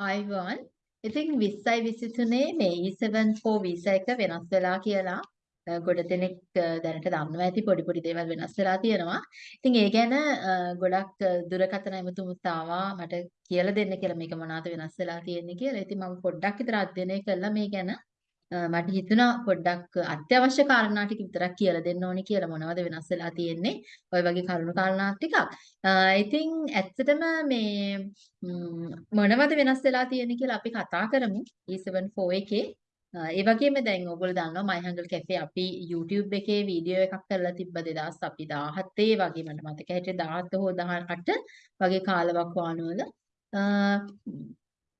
Ivan ඉතින් 20යි 23 මේ E74 visa එක වෙනස් වෙලා කියලා අ, ගොඩ දෙනෙක් අ, දැනට දන්නවා ඇති පොඩි පොඩි දේවල් වෙනස් වෙලා තියෙනවා. ඉතින් ඒ ගැන අ, ගොඩක් අ, දුරකථන ඇමතුමුත් ආවා මට කියලා දෙන්න කියලා මේක මොනවාද වෙනස් වෙලා තියෙන්නේ කියලා. ඉතින් මම පොඩ්ඩක් විතර අධ්‍යයනය කළා මේ ගැන. අ, මට හිතුණා පොඩ්ඩක් අත්‍යවශ්‍ය කාරණා ටික විතරක් කියලා දෙන්න ඕනි කියලා මොනවද වෙනස් වෙලා තියෙන්නේ. ඔය වගේ කරුණු කාරණා ටිකක්. අ, ඉතින් ඇත්තටම මේ ම්, මොනවද වෙනස් වෙලා තියෙන්නේ කියලා අපි කතා කරමු E74 එකේ. අ, ඒ වගේම දැන් ඔයගොල්ලෝ දන්නවා My Hungry Cafe අපි YouTube එකේ වීඩියෝ එකක් කරලා තිබ්බ 2000 අපි 17 වගේ මට මතක හිටියේ 17 හෝ 18 වගේ කාලවකවානුවල.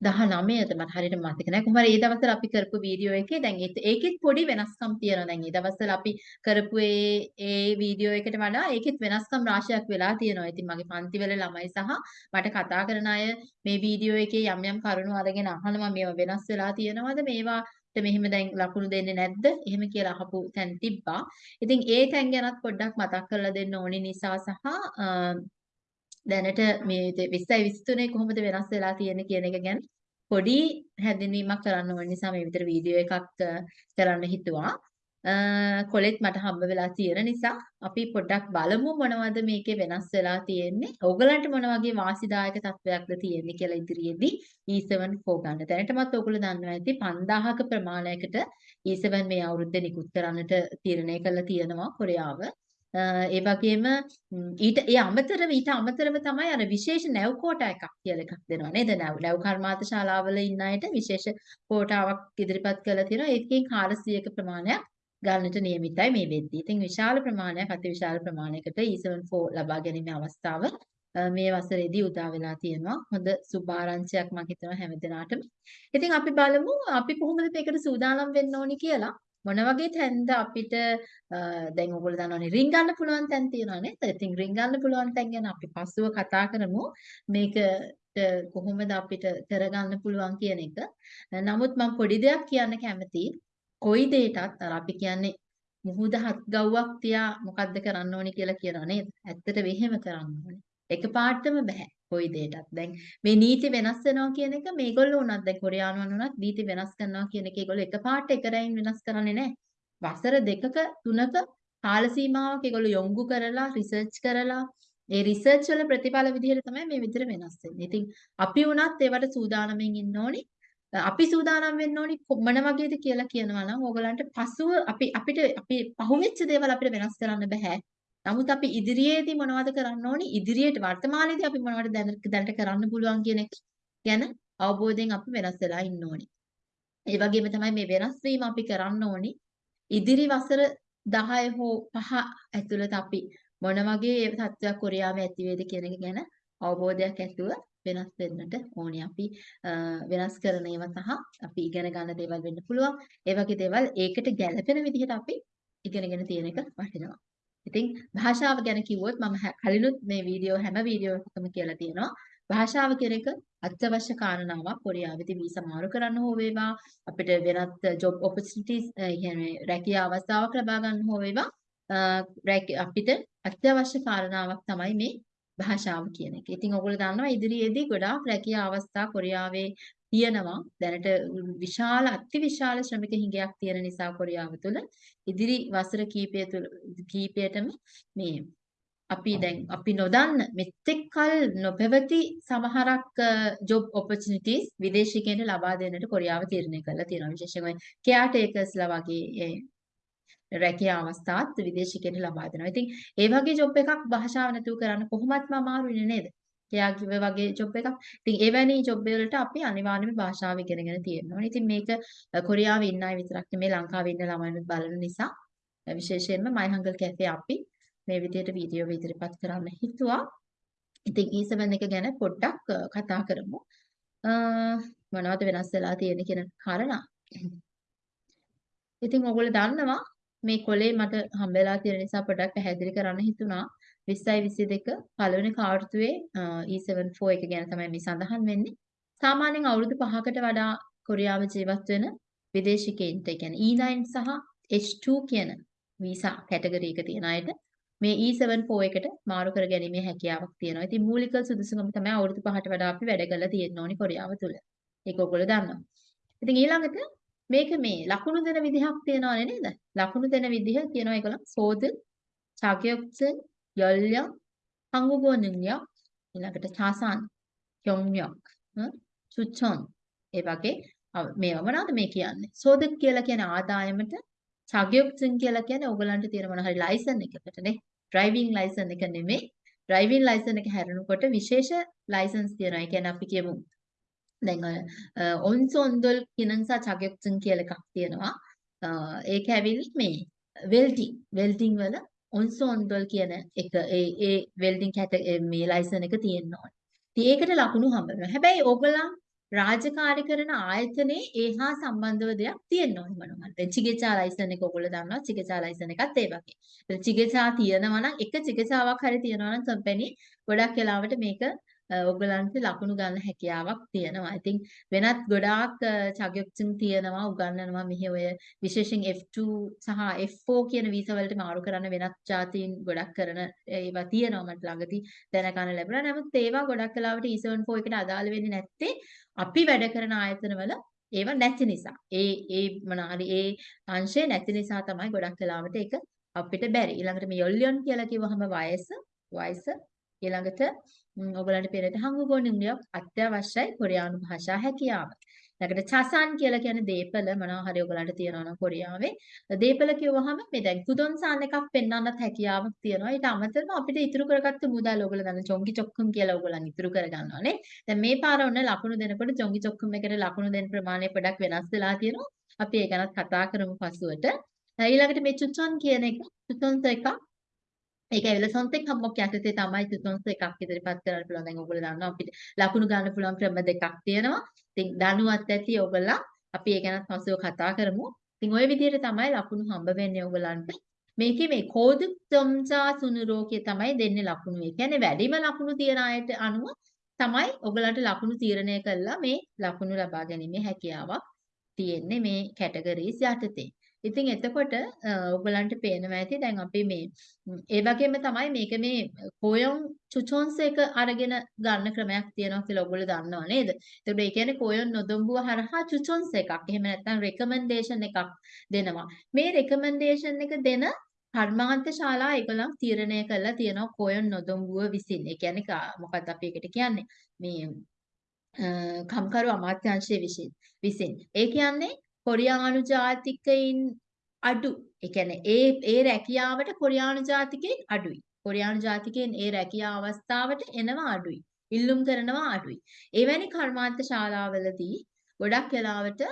අ, 19ද මට හරියට මතක නැහැ. කොහොම හරි ඒ දවස්වල අපි කරපු වීඩියෝ එකේ දැන් ඒත්- ඒකෙත් පොඩි වෙනස්කම් තියෙනවා. දැන් ඒ දවස්වල අපි කරපු ඒ ඒ වීඩියෝ එකට වඩා ඒකෙත් වෙනස්කම් රාශියක් වෙලා තියෙනවා. ඉතින් මගේ පන්තිවල ළමයි සහ මට කතා කරන අය මේ වීඩියෝ එකේ යම් යම් කරුණු අරගෙන අහනවා මේවා වෙනස් වෙලා තියෙනවද? මේවාට මෙහෙම දැන් ලකුණු දෙන්නේ නැද්ද? එහෙම කියලා අහපු තැන් තිබ්බා. ඉතින් ඒ තැන් ගැනත් පොඩ්ඩක් මතක් කරලා දෙන්න ඕනි නිසා සහ අ, දැනට මේ 20යි 23 කොහොමද වෙනස් වෙලා තියෙන්නේ කියන එක ගැන පොඩි හැඳින්වීමක් කරන්න ඕන නිසා මේ විතර වීඩියෝ එකක් අ, කරන්න හිතුවා. අ, කොලෙත් මට හම්බ වෙලා තියෙන නිසා අපි පොඩ්ඩක් බලමු මොනවද මේකේ වෙනස් වෙලා තියෙන්නේ. ඕගලන්ට මොන වගේ වාසිදායක තත්වයක්ද තියෙන්නේ කියලා ඉදිරියේදී E74 ගන්න. දැනටමත් ඕගොල්ලෝ දන්නවා ඇති 5000ක ප්‍රමාණයකට E7 මේ අවුරුද්දේ නිකුත් කරන්නට තීරණය කරලා තියෙනවා කොරියාව. අ, ඒ වගේම ම්, ඊට ඒ අමතරව ඊට අමතරව තමයි අර විශේෂ නැව් කෝටා එකක් කියලා එකක් දෙනවා නේද? නැව් නැව් කර්මාන්ත ශාලාවල ඉන්න අයට විශේෂ කෝටාවක් ඉදිරිපත් කරලා තියෙනවා. ඒකෙන් 400ක ප්‍රමාණයක් ගන්නට නියමිතයි මේ වෙද්දී. ඉතින් විශාල ප්‍රමාණයක් අති විශාල ප්‍රමාණයකට E74 ලබා ගැනීමේ අවස්ථාව අ, මේ වසරේදී උදා වෙලා තියෙනවා. හොඳ සුභාරංචියක් මම හිතනවා හැමදෙනාටම. ඉතින් අපි බලමු අපි කොහොමද මේකට සූදානම් වෙන්න ඕනි කියලා. මොන වගේ තැන්ද අපිට අ, දැන් ඔයගොල්ලෝ දන්නවනේ රින් ගන්න පුළුවන් තැන් තියෙනවා නේද? ඉතින් රින් ගන්න පුළුවන් තැන් ගැන අපි පස්සුව කතා කරමු. මේකට කොහොමද අපිට කරගන්න පුළුවන් කියන එක. නමුත් මම පොඩි දෙයක් කියන්න කැමතියි. කොයි දෙයකටත් අර අපි කියන්නේ මුහුද හත් ගව්වක් තියා මොකද්ද කරන්න ඕනි කියලා කියනවා නේද? ඇත්තට වෙහෙම කරන්න ඕනේ. එකපාරටම බෑ. කොයි දෙයකටත්. දැන් මේ නීති වෙනස් වෙනවා කියන එක මේගොල්ලෝ උනත් දැන් කොරියානුවන් උනත් නීති වෙනස් කරනවා කියන එක ඒගොල්ලෝ එකපාරට එක රැයින් වෙනස් කරන්නේ නැහැ. වසර දෙකක තුනක කාල සීමාවක් ඒගොල්ලෝ යොමු කරලා රිසර්ච් කරලා ඒ රිසර්ච් වල ප්‍රතිඵල විදිහට තමයි මේ විදිහට වෙනස් වෙන්නේ. ඉතින් අපි උනත් ඒවට සූදානම්ෙන් ඉන්න ඕනි. අපි සූදානම් වෙන්න ඕනි කො- මොන වගේද කියලා කියනවා නම් ඕගලන්ට පසුව අපි අපිට අපි පහුවෙච්ච දේවල් අපිට වෙනස් කරන්න බෑ. නමුත් අපි ඉදිරියේදී මොනවද කරන්න ඕනි? ඉදිරියට වර්තමානයේදී අපි මොනවද දැනට දැනට කරන්න පුළුවන් කියන එක ගැන අවබෝධයෙන් අපි වෙනස් වෙලා ඉන්න ඕනි. ඒ වගේම තමයි මේ වෙනස් වීම අපි කරන්න ඕනි. ඉදිරි වසර 10 හෝ 5 ඇතුළත අපි මොන වගේ තත්ත්වයක් කොරියාවේ ඇති වේද කියන එක ගැන අවබෝධයක් ඇතුව වෙනස් වෙන්නට ඕනේ. අපි අ, වෙනස් කරන ඒවා සහ අපි ඉගෙන ගන්න දේවල් වෙන්න පුළුවන්. ඒ වගේ දේවල් ඒකට ගැළපෙන විදිහට අපි ඉගෙනගෙන තියෙන එක වටිනවා. ඉතින් භාෂාව ගැන කිව්වොත් මම හැ- කලිනුත් මේ වීඩියෝ හැම වීඩියෝ එකකම කියලා තියෙනවා. භාෂාව කියන එක අත්‍යවශ්‍ය කාරණාවක් කොරියාවේදී වීසා මාරු කරන්න හෝ වේවා අපිට වෙනත් ජොබ් ඔපචුනිටිස් කියන්නේ රැකියා අවස්ථාවක් ලබා ගන්න හෝ වේවා අ, රැක- අපිට අත්‍යවශ්‍ය කාරණාවක් තමයි මේ භාෂාව කියන එක. ඉතින් ඔයගොල්ලෝ දන්නවා ඉදිරියේදී ගොඩාක් රැකියා අවස්ථා කොරියාවේ තියෙනවා. දැනට විශාල අති විශාල ශ්‍රමික හිඟයක් තියෙන නිසා කොරියාව තුළ ඉදිරි වසර කීපය තුළ කීපයටම මේ අපි දැන් අපි නොදන්න මෙතෙක් කල නොපැවති සමහරක් ජොබ් ඔපචුනිටිස් විදේශිකයන්ට ලබා දෙන්නට කොරියාව තීරණය කරලා තියෙනවා විශේෂයෙන්ම කෙයාටේකර්ස්ලා වගේ ඒ රැකියා අවස්ථාත් විදේශිකයන්ට ලබා දෙනවා. ඉතින් ඒ වගේ ජොබ් එකක් භාෂාව නැතුව කරන්න කොහොමත්ම අමාරුයිනේ නේද? එයා කිව්ව වගේ ජොබ් එකක්. ඉතින් එවැනි ජොබ් වලට අපි අනිවාර්යයෙන්ම භාෂාව ඉගෙනගෙන තියෙන්න ඕනේ. ඉතින් මේක අ, කොරියාවේ ඉන්න අය විතරක් නෙමෙයි ලංකාවේ ඉන්න ළමයිනුත් බලන නිසා අ, විශේෂයෙන්ම My Hungry Cafe අපි මේ විදිහට වීඩියෝ ඉදිරිපත් කරන්න හිතුවා. ඉතින් E7 එක ගැන පොඩ්ඩක් අ, කතා කරමු. අ, මොනවද වෙනස් වෙලා තියෙන්නේ කියන කාරණා. ඉතින් ඔයගොල්ලෝ දන්නවා මේ කොලේ මට හම්බෙලා තියෙන නිසා පොඩ්ඩක් පැහැදිලි කරන්න හිතුණා 20යි 22 පළවෙනි කාර්තුවේ E74 එක ගැන තමයි මේ සඳහන් වෙන්නේ. සාමාන්‍යයෙන් අවුරුදු 5කට වඩා කොරියාව ජීවත් වෙන විදේශිකයින්ට, ඒ කියන්නේ E9 සහ H2 කියන වීසා කැටගරි එක තියෙන අයට මේ E74 එකට මාරු කර ගැනීමේ හැකියාවක් තියෙනවා. ඉතින් මූලික සුදුසුකම තමයි අවුරුදු 5ට වඩා අපි වැඩ කරලා තියෙන්න ඕනි කොරියාව තුල. ඒක ඔයගොල්ලෝ දන්නවා. ඉතින් ඊළඟට මේක මේ ලකුණු දෙන විදිහක් තියෙනවනේ නේද? ලකුණු දෙන විදිහ කියනවා ඒගොල්ලෝ සෝද, චාගයොක්සන්, 연령, 한국어 능력, ඊළඟට 자산, 경력, 추천 ඒ වගේ මේවා මොනවද මේ කියන්නේ? 소득 කියලා කියන ආදායමට 자격증 කියලා කියන්නේ ඕගලන්ට තියෙන මොන හරි ලයිසන් එකකටනේ. ඩ්‍රයිවිං ලයිසන් එක නෙමෙයි. ඩ්‍රයිවිං ලයිසන් එක හැරෙනකොට විශේෂ ලයිසන්ස් තියෙනවා. ඒ කියන්නේ අපි කියමු දැන් ඔය ඔන්සොන්දොල් කිනංසා 자격증 කියලා එකක් තියෙනවා. ඒක ඇවිල්ලා මේ වෙල්ඩින් වෙල්ඩින් වල ඔන්සොන්දොල් කියන එක ඒ ඒ වෙල්ඩින් කැට මේ ලයිසන් එක තියෙන්න ඕනේ. ඉතින් ඒකට ලකුණු හම්බ වෙනවා. හැබැයි ඕගොල්ලන් රාජකාරී කරන ආයතනයේ ඒහා සම්බන්ධව දෙයක් තියෙන්න ඕනේ මොනවා. දැන් චිකිත්සා ලයිසන් එක ඔයගොල්ලෝ දන්නවා චිකිත්සා ලයිසන් එකත් ඒ වගේ. ඒත් චිකිත්සා තියෙනවා නම් එක චිකිත්සාවක් හරි තියෙනවා නම් කම්පැනි ගොඩක් වෙලාවට මේක ඔයගලන්ට ලකුණු ගන්න හැකියාවක් තියෙනවා. ඉතින් වෙනත් ගොඩාක් චගයොක්චින් තියෙනවා උගන්වනවා මෙහි ඔය විශේෂයෙන් F2 සහ F4 කියන වීසා වලට මාරු කරන්න වෙනත් ජාතීන් ගොඩක් කරන ඒවා තියෙනවා මට ළඟදී දැනගන්න ලැබුණා. නමුත් ඒවා ගොඩක් වෙලාවට E74 එකට අදාළ වෙන්නේ නැත්තේ අපි වැඩ කරන ආයතනවල ඒවා නැති නිසා. ඒ ඒ මොනාරි ඒ අංශය නැති නිසා තමයි ගොඩක් වෙලාවට ඒක අපිට බැරි. ඊළඟට මේ යොල්ලියන් කියලා කිව්වහම වයස වයස ඊළඟට ඔයගලන්ට පෙරට හංගුගෝ නිම්ලියක් අත්‍යවශ්‍යයි කොරියානු භාෂා හැකියාව. ඊළඟට චසන් කියලා කියන්නේ දීපල මොනවා හරි ඔයගලන්ට තියෙනවා නම් කොරියාවේ දීපල කියවහම මේ දැන් කුදොන්සාන් එකක් පෙන්වන්නත් හැකියාවක් තියෙනවා. ඊට අමතරව අපිට ඉතුරු කරගත්ත මුදල් ඔයගල දන්න චොංගි චොක්කම් කියලා ඔයගලන් ඉතුරු කරගන්නවානේ. දැන් මේ පාර ඔන්න ලකුණු දෙනකොට චොංගි චොක්කම් එකට ලකුණු දෙන ප්‍රමාණය පොඩක් වෙනස් වෙලා තියෙනවා. අපි ඒ ගැනත් කතා කරමු පසුවට. ඊළඟට මේ චුචොන් කියන එක චුචොන්ත එකක් ඒක ඇවිල්ලා සොන්තෙක් හම්බොක් යටතේ තමයි තුන්ස එකක් ඉදිරිපත් කරන්න පුළුවන්. දැන් ඔයගොල්ලෝ දන්නවා අපිට ලකුණු ගන්න පුළුවන් ක්‍රම දෙකක් තියෙනවා. ඉතින් දනුවත් ඇති ඔයගොල්ලෝ අපි ඒ ගැනත් පස්සේ කතා කරමු. ඉතින් ওই විදිහට තමයි ලකුණු හම්බ වෙන්නේ ඔයගලන්ට. මේකේ මේ කෝදු තොම්සා සුනුරෝකිය තමයි දෙන්නේ ලකුණු. ඒ කියන්නේ වැඩිම ලකුණු තියන අයට අනුව තමයි ඔයගලන්ට ලකුණු තීරණය කළා මේ ලකුණු ලබා ගැනීමේ හැකියාවක් තියෙන්නේ මේ කැටගරීස් යටතේ. ඉතින් එතකොට ඔයගලන්ට පේනවා ඇති දැන් අපි මේ ඒ වගේම තමයි මේක මේ කොයොන් චුචොන්ස් එක අරගෙන ගන්න ක්‍රමයක් තියෙනවා කියලා ඔයගොල්ලෝ දන්නව නේද? එතකොට ඒ කියන්නේ කොයොන් නොදොම්බුව හරහා චුචොන්ස් එකක්. එහෙම නැත්නම් රෙකමෙන්ඩේෂන් එකක් දෙනවා. මේ රෙකමෙන්ඩේෂන් එක දෙන කර්මාන්ත ශාලා ඒගොල්ලන් තීරණය කරලා තියෙනවා කොයොන් නොදොම්බුව විසින්. ඒ කියන්නේ මොකක්ද අපි ඒකට කියන්නේ? මේ කම්කරු අමාත්‍යාංශයේ විසින්. ඒ කියන්නේ කොරියානු ජාතිකයින් අඩු. ඒ කියන්නේ ඒ ඒ රැකියාවට කොරියානු ජාතිකයින් අඩුයි. කොරියානු ජාතිකයින් ඒ රැකියා අවස්ථාවට එනවා අඩුයි. ඉල්ලුම් කරනවා අඩුයි. එවැනි කර්මාන්ත ශාලාවලදී ගොඩක් වෙලාවට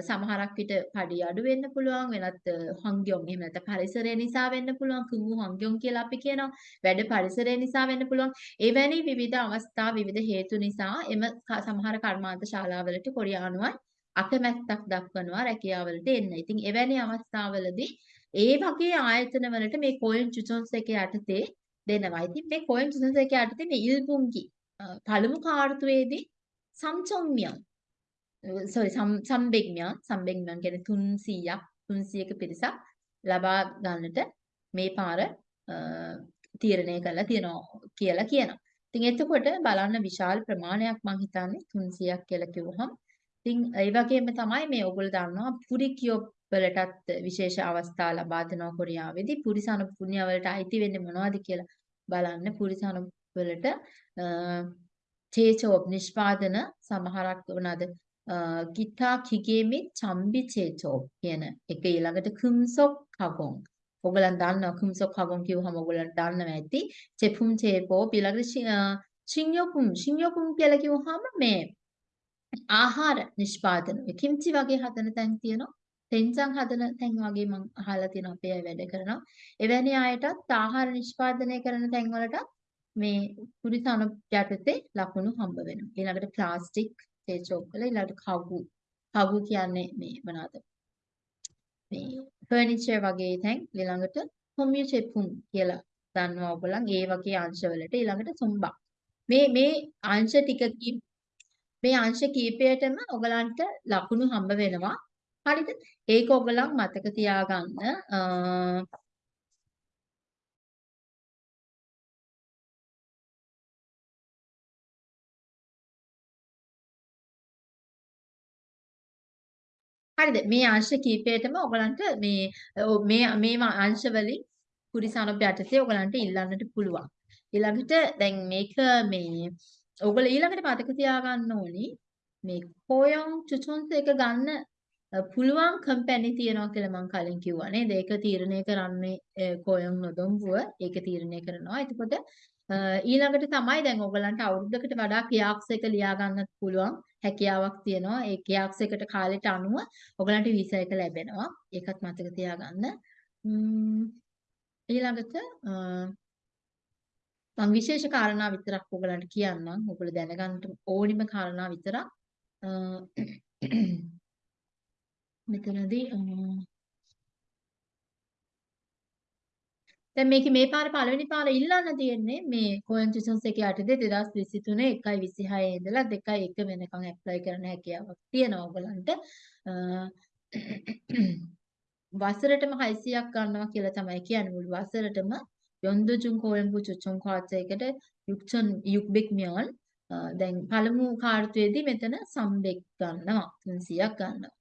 සමහරක් විට පඩි අඩු වෙන්න පුළුවන් වෙනත් හංග්යොන් එහෙම නැත්නම් පරිසරය නිසා වෙන්න පුළුවන් කුංගු හංග්යොන් කියලා අපි කියනවා වැඩ පරිසරය නිසා වෙන්න පුළුවන් එවැනි විවිධ අවස්ථා විවිධ හේතු නිසා එම සමහර කර්මාන්ත ශාලාවලට කොරියානුවන් අකමැත්තක් දක්වනවා රැකියාවලට එන්න. ඉතින් එවැනි අවස්ථාවලදී ඒ වගේ ආයතන වලට මේ කොයින් චුචොන්ස් එක යටතේ දෙනවා. ඉතින් මේ කොයින් චුචොන්ස් එක යටතේ මේ ඉල්පුන්කි පළමු කාර්තුවේදී සම්චොම්මියන් sorry සම්බෙග්මියන් සම්බෙග්මියන් කියන්නේ 300ක් 300ක පිරිසක් ලබා ගන්නට මේ පාර තීරණය කරලා තියෙනවා කියලා කියනවා. ඉතින් එතකොට බලන්න විශාල ප්‍රමාණයක් මං හිතන්නේ 300ක් කියලා කිව්වහම ඉතින් ඒ වගේම තමයි මේ ඔයගොල්ලෝ දන්නවා පුරිකියෝ වලටත් විශේෂ අවස්ථා ලබා දෙනවා කොරියාවේදී. පුරිසන පුණ්‍ය වලට අයිති වෙන්නේ මොනවද කියලා බලන්න. පුරිසන වලට චේචෝබ් නිෂ්පාදන සමහරක් වුණාද? ගිතා කිගේමි චම්බි චේචෝබ් කියන එක ඊළඟට කුම්සොක් කගොන් ඔයගලන් දන්නවා කුම්සොක් කගොන් කිව්වහම ඔයගලන් දන්නවා ඇති. චෙපුම් චේපෝ ඊළඟට ශින්යොකුම් ශින්යොකුම් කියලා කිව්වහම මේ ආහාර නිෂ්පාදන කිම්චි වගේ හදන තැන් තියෙනවා. තෙන්චන් හදන තැන් වගේ මම අහලා තියෙනවා අපේ අය වැඩ කරනවා. එවැනි අයටත් ආහාර නිෂ්පාදනය කරන තැන් වලට මේ පුරිසන යටතේ ලකුණු හම්බ වෙනවා. ඊළඟට ප්ලාස්ටික් තේචෝක් වල ඊළඟට කවු. කවු කියන්නේ මේ මොනවාද? මේ ෆර්නිචර් වගේ තැන් ඊළඟට කොමියුචෙපුම් කියලා දන්නවා ඔයගොල්ලන් ඒ වගේ අංශවලට ඊළඟට සොම්බා. මේ මේ අංශ ටිකකින් මේ අංශ කීපයටම ඔයගලන්ට ලකුණු හම්බ වෙනවා. හරිද? ඒක ඔයගලන් මතක තියාගන්න. හරිද? මේ අංශ කීපයටම ඔයගලන්ට මේ මේ මේ අංශ වලින් කුරිසනොබ් යටතේ ඔයගලන්ට ඉල්ලන්නට පුළුවන්. ඊළඟට දැන් මේක මේ ඔයගොල්ලෝ ඊළඟට මතක තියාගන්න ඕනි මේ කොයොන් චුචුන්ස් එක ගන්න පුළුවන් කම්පැනි තියනවා කියලා මම කලින් කිව්වා නේද? ඒක තීරණය කරන්නේ කොයොන් නොදොම්බුව ඒක තීරණය කරනවා. එතකොට ඊළඟට තමයි දැන් ඔයගලන්ට අවුරුද්දකට වඩා කියාක්ස් එක ලියා ගන්නත් පුළුවන් හැකියාවක් තියෙනවා. ඒ කියාක්ස් එකට කාලෙට අනුව ඔයගලන්ට වීසා එක ලැබෙනවා. ඒකත් මතක තියාගන්න. ඊළඟට මම විශේෂ කාරණා විතරක් ඔයගලන්ට කියන්නම්. ඔයගොල්ලෝ දැනගන්න ඕනිම කාරණා විතරක්. මෙතනදී දැන් මේක මේ පාර පළවෙනි පාර ඉල්ලන්න තියෙන්නේ මේ කොයන්ටිසන්ස් එක යටතේ 2023 1.26 ඉඳලා 2.1 වෙනකන් ඇප්ලයි කරන්න හැකියාවක් තියෙනවා ඔයගලන්ට. වසරටම 600ක් ගන්නවා කියලා තමයි කියන්නේ මුළු වසරටම යොන්දජුන්කෝයම්පු චොච්චොන්කාර්ජයකට 6600න් දැන් පළමු කාර්තුවේදී මෙතන සම් දෙක ගන්නවා 300ක් ගන්නවා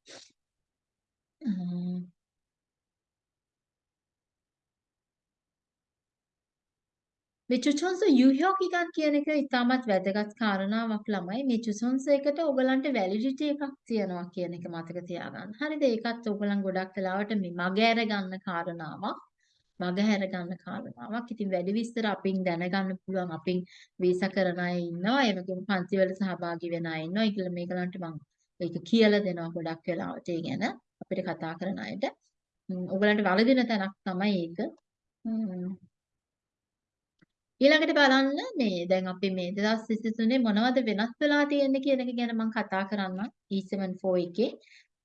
මේ චුචොන්ස යුහ්‍යෝකිකන් කියන එක ඉතාමත් වැදගත් කාරණාවක් ළමයි මේ චුචොන්ස එකට ඔයගලන්ට වැලිඩිටි එකක් තියනවා කියන එක මතක තියාගන්න. හරිද? ඒකත් ඔයගලන් ගොඩක් වෙලාවට මේ මගහැර ගන්න කාරණාවක්. මග හැර ගන්න කාරණාවක්. ඉතින් වැඩි විස්තර අපින් දැනගන්න පුළුවන්. අපින් වීසා කරන අය ඉන්නවා. ඒ වගේම පන්තිවල සහභාගී වෙන අය ඉන්නවා. ඒකල මේකලන්ට මම ඒක කියලා දෙනවා ගොඩක් වෙලාවට ඒ ගැන අපිට කතා කරන අයට. ඔයගලන්ට වලදින තැනක් තමයි ඒක. ඊළඟට බලන්න මේ දැන් අපි මේ 2023 මොනවද වෙනස් වෙලා තියෙන්නේ කියන එක ගැන මම කතා කරන්න E74 එකේ.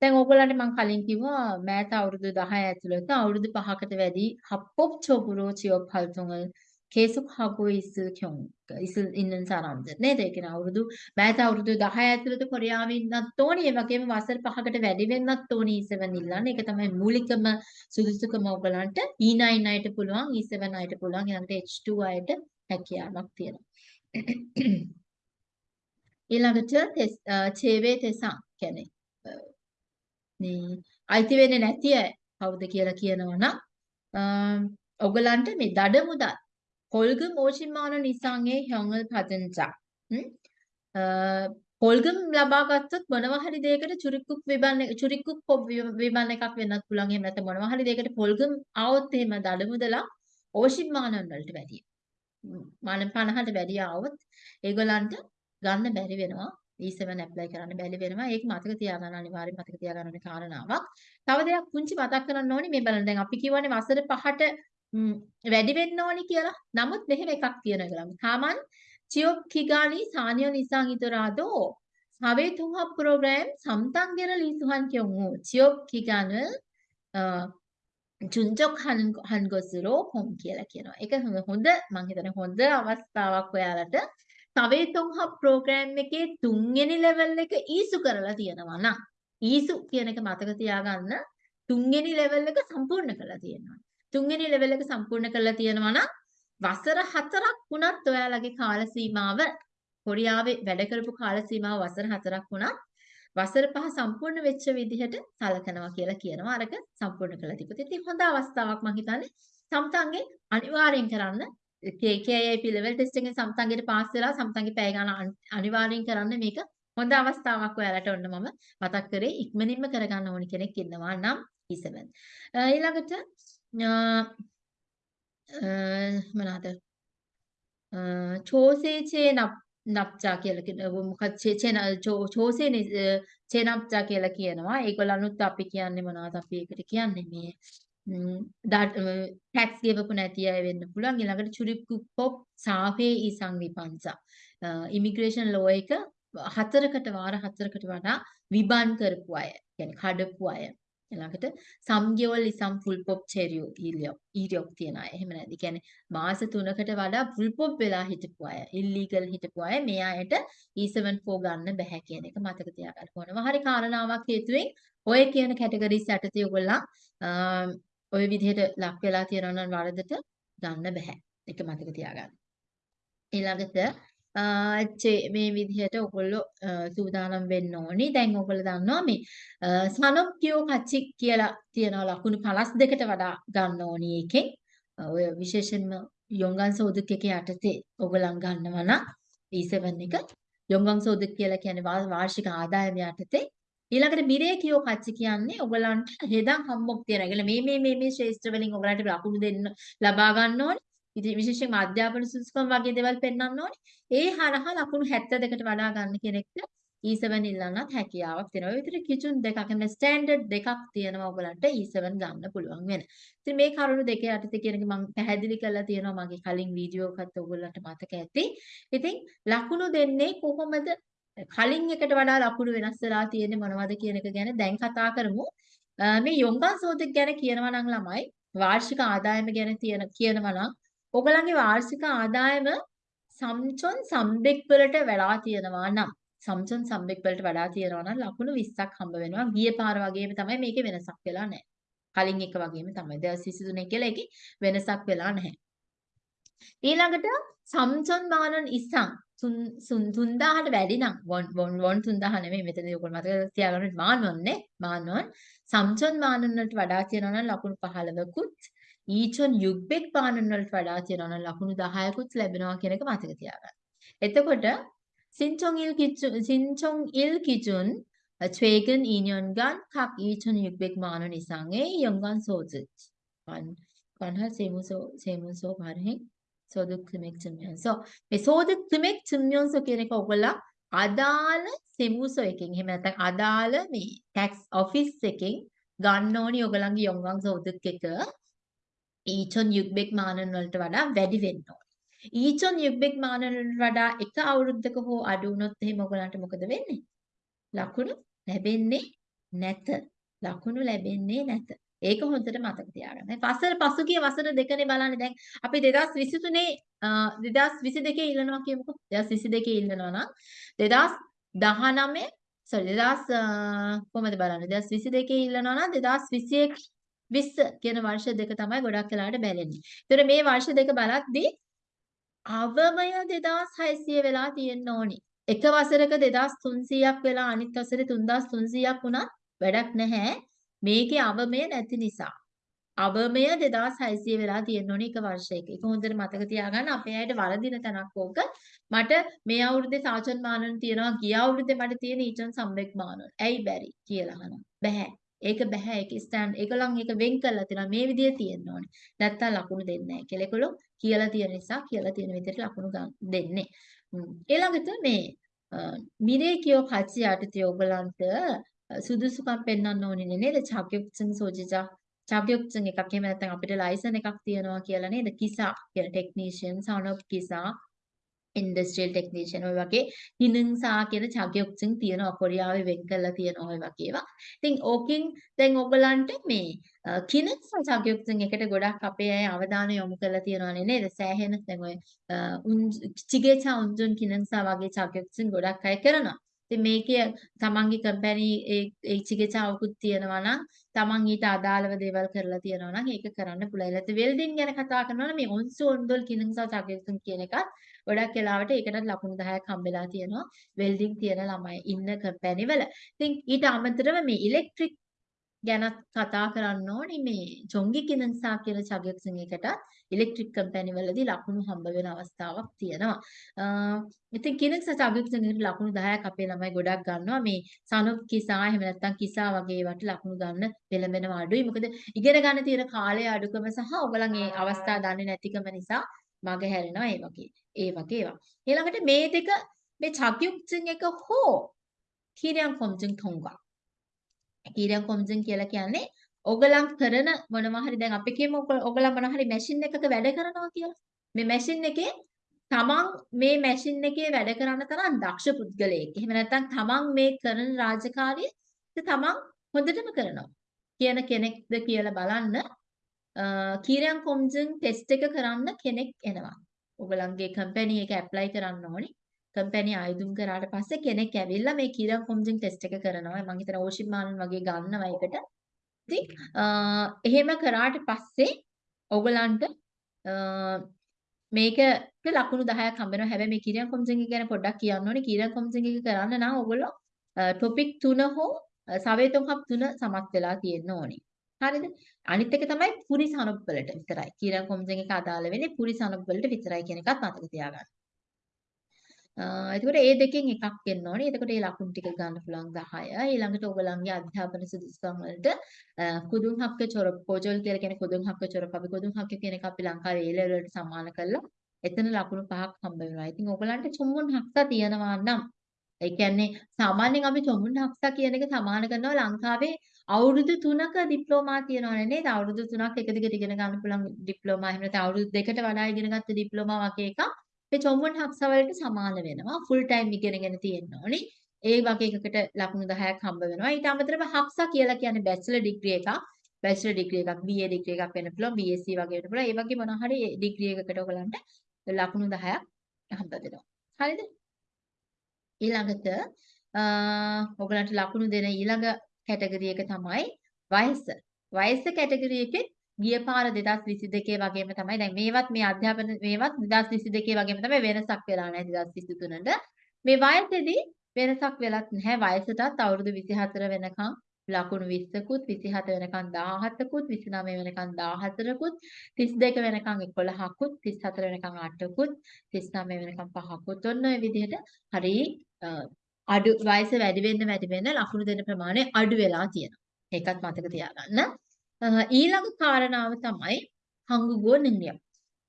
දැන් ඕගොල්ලන්ට මම කලින් කිව්වා මෑත අවුරුදු 10 ඇතුළත අවුරුදු 5කට වැඩි 합법 적으로 취업 활동을 계속하고 있을 경우 있을 있는 사람들 නේද? ඒ කියන්නේ අවුරුදු මෑත අවුරුදු 10 ඇතුළත කොරියාවේ ඉන්නත් ඕනි. ඒ වගේම වසර 5කට වැඩි වෙන්නත් ඕනි E7 ඉල්ලන්න. ඒක තමයි මූලිකම සුදුසුකම ඔයගලන්ට E9 අයට පුළුවන්, E7 අයට පුළුවන්, ඊළඟට H2 අයට හැකියාවක් තියෙනවා. ඊළඟට චේවේ තෙසං කියන්නේ මේ අයිති වෙන්නේ නැති අය කවුද කියලා කියනවා නම් ඔයගලන්ට මේ දඩ මුදල් කොල්ගම් ඕෂිමාන නිසංගේ හොංගල් පදංචා. කොල්ගම් ලබා ගත්තොත් මොනවා හරි දෙයකට චුරික්කුක් විබන් චුරික්කුක් විබන් එකක් වෙන්නත් පුළුවන්. එහෙම නැත්නම් මොනවා හරි දෙයකට කොල්ගම් ආවොත් එහෙම දඩ මුදලා ඕෂිමානන් වලට වැඩියි. මාන 50ට වැඩි ආවොත් ඒගොල්ලන්ට ගන්න බැරි වෙනවා. E7 apply කරන්න බැලි වෙනවා. ඒක මතක තියාගන්න අනිවාර්යෙන් මතක තියාගන්න ඕනේ කාරණාවක්. තව දෙයක් පුංචි මතක් කරන්න ඕනේ මේ බලන්න දැන් අපි කියවනේ වසර 5ට වැඩි වෙන්න ඕනේ කියලා. නමුත් මෙහෙම එකක් තියෙනවා කියලා. තාමන් චියොක් කිගානි සානියෝ නිසං ඉතරාදෝ සවේතුහ ප්‍රෝග්‍රෑම් සම්තංගෙන ලිසුහන් කියමු චියොක් කිගාන චුන්ජොක් හන්ගොසුරෝ හොම් කියලා කියනවා. ඒක හොඳ මම හිතන්නේ හොඳ අවස්ථාවක් ඔයාලට තවේතොන්හබ් ප්‍රෝග්‍රෑම් එකේ තුන්වෙනි ලෙවල් එක ඊසු කරලා තියෙනවා නම් ඊසු කියන එක මතක තියාගන්න තුන්වෙනි ලෙවල් එක සම්පූර්ණ කරලා තියෙනවා. තුන්වෙනි ලෙවල් එක සම්පූර්ණ කරලා තියෙනවා නම් වසර හතරක් වුණත් ඔයාලගේ කාල සීමාව කොරියාවේ වැඩ කරපු කාල සීමාව වසර හතරක් වුණත් වසර පහ සම්පූර්ණ වෙච්ච විදිහට සලකනවා කියලා කියනවා. අරක සම්පූර්ණ කළා තිබුත්. ඉතින් හොඳ අවස්ථාවක් මම හිතන්නේ සම්තන්ගේ අනිවාර්යෙන් කරන්න KKIP level test එකෙන් සම්තන්ගේට පාස් වෙලා සම්තන්ගේ පැය ගන්න අනිවාර්යෙන් කරන්න මේක හොඳ අවස්ථාවක් ඔයාලට ඔන්න මම මතක් කරේ ඉක්මනින්ම කරගන්න ඕනි කෙනෙක් ඉන්නවා නම් E7. ඊළඟට මොනවාද? චෝසේචේ නප් නප්චා කියලා කියන මොකක්ද චේන චෝසේ චේනප්චා කියලා කියනවා. ඒගොල්ලන්නුත් අපි කියන්නේ මොනවද අපි ඒකට කියන්නේ මේ ටැක්ස් ගෙවපු නැති අය වෙන්න පුළුවන්. ඊළඟට චුරිප්කු පොප් සාපේ ඊ සංවිපන්සා ඉමිග්‍රේෂන් ලෝ එක හතරකට වාර හතරකට වඩා විබන් කරපු අය කියන්නේ කඩපු අය. ඊළඟට සම්ගියවල් ඉසම් ෆුල් පොප් චෙරියෝ ඊලියොක් ඊරියොක් තියන අය. එහෙම නැද්ද? කියන්නේ මාස 3කට වඩා ෆුල් පොප් වෙලා හිටපු අය ඉල්ලීගල් හිටපු අය මේ අයට E74 ගන්න බෑ කියන එක මතක තියාගන්න ඕනවා. හරි කාරණාවක් හේතුවෙන් ඔය කියන කැටගරිස් යටතේ ඔයගොල්ලන් ඔය විදිහට ලක් වෙලා තියෙනවා නම් වරදට ගන්න බෑ. ඒක මතක තියාගන්න. ඊළඟට මේ විදිහට ඔයගොල්ලෝ සූදානම් වෙන්න ඕනි. දැන් ඔයගොල්ලෝ දන්නවා මේ සනොප්කියෝ කච්චි කියලා තියෙනවා ලකුණු 52ට වඩා ගන්න ඕනි එකෙන්. ඔය විශේෂයෙන්ම යොංගන් සෝදුක් එකේ යටතේ ඔයගලන් ගන්නවා නම් E7 එක යොංගන් සෝදුක් කියලා කියන්නේ වාර්ෂික ආදායම යටතේ ඊළඟට මිරේ කියෝ කච්චි කියන්නේ ඔයගලන්ට හෙදන් හම්බොක් තියෙනවා. ඒගොල්ලෝ මේ මේ මේ මේ ශ්‍රේෂ්ඨ වලින් ඔයගලන්ට ලකුණු දෙන්න ලබා ගන්න ඕනේ. ඉතින් විශේෂයෙන්ම අධ්‍යාපන සුසුකම් වගේ දේවල් පෙන්වන්න ඕනේ. ඒ හරහා ලකුණු 72කට වඩා ගන්න කෙනෙක්ට E7 ඉල්ලන්නත් හැකියාවක් තියෙනවා. ඒ විතර කිචුන් දෙකක් එන්න ස්ටෑන්ඩඩ් දෙකක් තියෙනවා ඔයගලන්ට E7 ගන්න පුළුවන් වෙන. ඉතින් මේ කරුණු දෙක යටතේ කියන එක මම පැහැදිලි කරලා තියෙනවා මගේ කලින් වීඩියෝ එකත් ඔයගලන්ට මතක ඇති. ඉතින් ලකුණු දෙන්නේ කොහොමද කලින් එකට වඩා ලකුණු වෙනස් වෙලා තියෙන්නේ මොනවද කියන එක ගැන දැන් කතා කරමු. මේ යොංගන් සෝදක ගැන කියනවා නම් ළමයි වාර්ෂික ආදායම ගැන තියෙන කියනවා නම් ඔයගලන්ගේ වාර්ෂික ආදායම සම්චොන් සම්බෙක් වලට වෙලා තියෙනවා නම් සම්චොන් සම්බෙක් වලට වඩා තියෙනවා නම් ලකුණු 20ක් හම්බ වෙනවා. ගිය පාර වගේම තමයි මේකේ වෙනසක් වෙලා නැහැ. කලින් එක වගේම තමයි. 2023 කියලා එකේ වෙනසක් වෙලා නැහැ. ඊළඟට සම්චොන් මානන් ඉස්සන් 3000ට වැඩි නම් වොන් වොන් වොන් 3000 නෙමෙයි මෙතනදී ඔයගොල්ලෝ මතක තියාගන්න මානොන්නේ මානොන් සම්චොන් මානන් වලට වඩා තියෙනවා නම් ලකුණු 15කුත් ඊචොන් යුග්බෙක් පානන් වලට වඩා තියෙනවා නම් ලකුණු 10කුත් ලැබෙනවා කියන එක මතක තියාගන්න. එතකොට සින්චොන් ඉල් කිචුන් සින්චොන් ඉල් කිචුන් 최근 2년간 각 2,600만 원 이상의 연간 소득 관, 관할 세무서 세무서 발행 සෝදුක්‍රමෙක් චම්යන්සෝ මේ සෝදුක්‍රමෙක් චම්යන්සෝ කියන එක ඔයගොල්ලෝ අදාළ සෙමුසෝ එකෙන් එහෙම නැත්නම් අදාළ මේ tax office එකෙන් ගන්න ඕනි ඔයගලන්ගේ යොංගම් සෝදුක් එක ඊචොන් යුක්බෙක් මානන් වලට වඩා වැඩි වෙන්න ඕනේ. ඊචොන් යුක්බෙක් මානන් වලට වඩා එක අවුරුද්දක හෝ අඩු වුණොත් එහෙම ඔයගලන්ට මොකද වෙන්නේ? ලකුණු ලැබෙන්නේ නැත. ලකුණු ලැබෙන්නේ නැත. ඒක හොඳට මතක තියාගන්න. වසර පසුගිය වසර දෙකනේ බලන්න දැන් අපි 2023 2022 ඉල්ලනවා කියමුකෝ. 2022 ඉල්ලනවා නම් 2019 sorry 2000 කොහමද බලන්න 2022 ඉල්ලනවා නම් 2021 20 කියන වර්ෂ දෙක තමයි ගොඩක් වෙලාවට බැලෙන්නේ. ඒතර මේ වර්ෂ දෙක බලද්දී අවමය 2600 වෙලා තියෙන්න ඕනි. එක වසරක 2300ක් වෙලා අනිත් වසරේ 3300ක් වුණත් වැඩක් නැහැ. මේකේ අවමය නැති නිසා. අවමය 2600 වෙලා තියෙන්න ඕනේ එක වර්ෂයක. ඒක හොඳට මතක තියාගන්න අපේ අයට වරදින තැනක් ඕක. මට මේ අවුරුද්දේ සාචන් මානන තියෙනවා ගිය අවුරුද්දේ මට තියෙන ඊචන් සම්බෙක් මානන. ඇයි බැරි කියලා අහනවා. බෑ. ඒක බෑ ඒක ස්ටෑන්ඩ් ඒගොල්ලන් ඒක වෙන් කරලා තියෙනවා මේ විදිය තියෙන්න ඕනේ. නැත්තම් ලකුණු දෙන්නේ නැහැ කියලා. ඒගොල්ලෝ කියලා තියෙන නිසා කියලා තියෙන විදිහට ලකුණු දෙන්නේ. ඊළඟට මේ මිරේ කියෝ කච්චි යටතේ ඔයගලන්ට සුදුසුකම් පෙන්වන්න ඕනේ නේද? 자격증 소지자 자격증 එකක් එහෙම නැත්නම් අපිට ලයිසන් එකක් තියනවා කියලා නේද? කිසා කියලා ටෙක්නීෂියන් සනොප් කිසා ඉන්ඩස්ට්‍රියල් ටෙක්නීෂියන් ඔය වගේ හිනන්සා කියන 자격증 තියෙනවා කොරියාවේ වෙන් කරලා තියෙන ඔය වගේ ඒවා. ඉතින් ඕකෙන් දැන් ඔයගලන්ට මේ කිනන්සා 자격증 එකට ගොඩක් අපේ අය අවධානය යොමු කරලා තියෙනවානේ නේද? සෑහෙන දැන් ඔය චිගේචා උන්ජුන් කිනන්සා වගේ 자격증 ගොඩක් අය කරනවා. ඉතින් මේකේ තමන්ගේ කම්පැනි ඒ චිකිත්සාවකුත් තියෙනවා නම් තමන් ඊට අදාළව දේවල් කරලා තියෙනවා නම් ඒක කරන්න පුළුවන්. ඒත් වෙල්ඩින් ගැන කතා කරනවා නම් මේ ඔන්සෝන් දොල් කිනින්සා චකිතුන් කියන එකත් ගොඩක් වෙලාවට ඒකටත් ලකුණු 10ක් හම්බෙලා තියෙනවා වෙල්ඩින් තියෙන ළමයි ඉන්න කම්පැනි වල. ඉතින් ඊට අමතරව මේ ඉලෙක්ට්‍රික් ගැනත් කතා කරන්න ඕනේ මේ ජොංගි කිනන්සා කියලා චගයක්සන් එකටත් ඉලෙක්ට්‍රික් කම්පැනි වලදී ලකුණු හම්බ වෙන අවස්ථාවක් තියෙනවා. ඉතින් කිනන්සා චගයක්සන් එකට ලකුණු 10ක් අපේ ළමයි ගොඩක් ගන්නවා. මේ සනුප් කිසා එහෙම නැත්නම් කිසා වගේ වට ලකුණු ගන්න පෙළඹෙනවා අඩුයි. මොකද ඉගෙන ගන්න තියෙන කාලය අඩුකම සහ ඔයගලන් ඒ අවස්ථා දන්නේ නැතිකම නිසා මග හැරෙනවා ඒ වගේ. ඒ වගේ ඒවා. ඊළඟට මේ දෙක මේ චගයක්සන් එක හෝ කිරියන් කොම්ජන් තොංගා කීරම් කොමිසම් කියලා කියන්නේ ඔගලම් කරන මොනවා හරි දැන් අපි කියමු ඔගලම් මොනවා හරි මැෂින් එකක වැඩ කරනවා කියලා. මේ මැෂින් එකේ තමන් මේ මැෂින් එකේ වැඩ කරන තරම් දක්ෂ පුද්ගලයෙක්. එහෙම නැත්නම් තමන් මේ කරන රාජකාරිය තමන් හොඳටම කරනවා කියන කෙනෙක්ද කියලා බලන්න කීරම් කොමිසම් ටෙස්ට් එක කරන්න කෙනෙක් එනවා. ඔගලන්ගේ කම්පැනි එක ඇප්ලයි කරන්න ඕනේ. කම්පැනි ආයුධම් කරාට පස්සේ කෙනෙක් ඇවිල්ලා මේ කීරයන් කොම්ජන් ටෙස්ට් එක කරනවා. මම හිතන ඕෂිප් මානන් වගේ ගන්නවා ඒකට. ඉතින් එහෙම කරාට පස්සේ ඔයගලන්ට මේකට ලකුණු 10ක් හම්බ වෙනවා. හැබැයි මේ කිරියන් කොම්සන් එක ගැන පොඩ්ඩක් කියන්න ඕනේ. කිරියන් කොම්සන් එක කරන්න නම් ඔයගොල්ලෝ ටොපික් 3 හෝ සවේතොන්හක් 3 සමත් වෙලා තියෙන්න ඕනේ. හරිද? අනිත් එක තමයි පුරිස අනුප් වලට විතරයි. කිරියන් කොම්සන් එක අදාළ වෙන්නේ පුරිස අනුප් වලට විතරයි කියන එකත් මතක තියාගන්න. එතකොට ඒ දෙකෙන් එකක් එන්න ඕනේ. එතකොට ඒ ලකුණු ටික ගන්න පුළුවන් 10. ඊළඟට ඔයගලන්ගේ අධ්‍යාපන සුදුසුකම් වලට කුදුන් හක්ක චොර පොජල් කියලා කියන කුදුන් හක්ක චොරප අපි කුදුන් හක්ක කියන එක අපි ලංකාවේ ඒ ලෙවල් වලට සමාන කරලා එතන ලකුණු පහක් හම්බ වෙනවා. ඉතින් ඔයගලන්ට චුම්මුන් හක්ක තියනවා නම් ඒ කියන්නේ සාමාන්‍යයෙන් අපි චුම්මුන් හක්ක කියන එක සමාන කරනවා ලංකාවේ අවුරුදු 3ක ඩිප්ලෝමා තියෙනවනේ නේද? අවුරුදු 3ක් එක දිගට ඉගෙන ගන්න පුළුවන් ඩිප්ලෝමා එහෙම නැත්නම් අවුරුදු දෙකට වඩා ඉගෙන ගත්ත ඩිප්ලෝමා වගේ එකක්. ඒ චොම්වන් හක්සා වලට සමාන වෙනවා. ෆුල් ටයිම් ඉගෙනගෙන තියෙන්න ඕනේ. ඒ වගේ එකකට ලකුණු 10ක් හම්බ වෙනවා. ඊට අමතරව හක්සා කියලා කියන්නේ බැචලර් ඩිග්‍රී එකක්. බැචලර් ඩිග්‍රී එකක්, BA ඩිග්‍රී එකක් වෙන්න පුළුවන්, BSc වගේ වෙන්න පුළුවන්. ඒ වගේ මොනවා හරි ඩිග්‍රී එකකට ඔයගලන්ට ලකුණු 10ක් හම්බ වෙනවා. හරිද? ඊළඟට ඔයගලන්ට ලකුණු දෙන ඊළඟ කැටගරි එක තමයි වයස. වයස කැටගරි එකේ ගිය පාර 2022 වගේම තමයි දැන් මේවත් මේ අධ්‍යාපන මේවත් 2022 වගේම තමයි වෙනසක් වෙලා නැහැ 2023ට මේ වයසේදී වෙනසක් වෙලත් නැහැ වයසටත් අවුරුදු 24 වෙනකන් ලකුණු 20කුත් 27 වෙනකන් 17කුත් 29 වෙනකන් 14කුත් 32 වෙනකන් 11කුත් 34 වෙනකන් 8කුත් 39 වෙනකන් 5කුත් ඔන්න ඔය විදිහට හරි අඩු වයස වැඩි වෙන්න වැඩි වෙන්න ලකුණු දෙන ප්‍රමාණය අඩු වෙලා තියෙනවා. ඒකත් මතක තියාගන්න. ඊළඟ කාරණාව තමයි හංගුගෝ නියම්.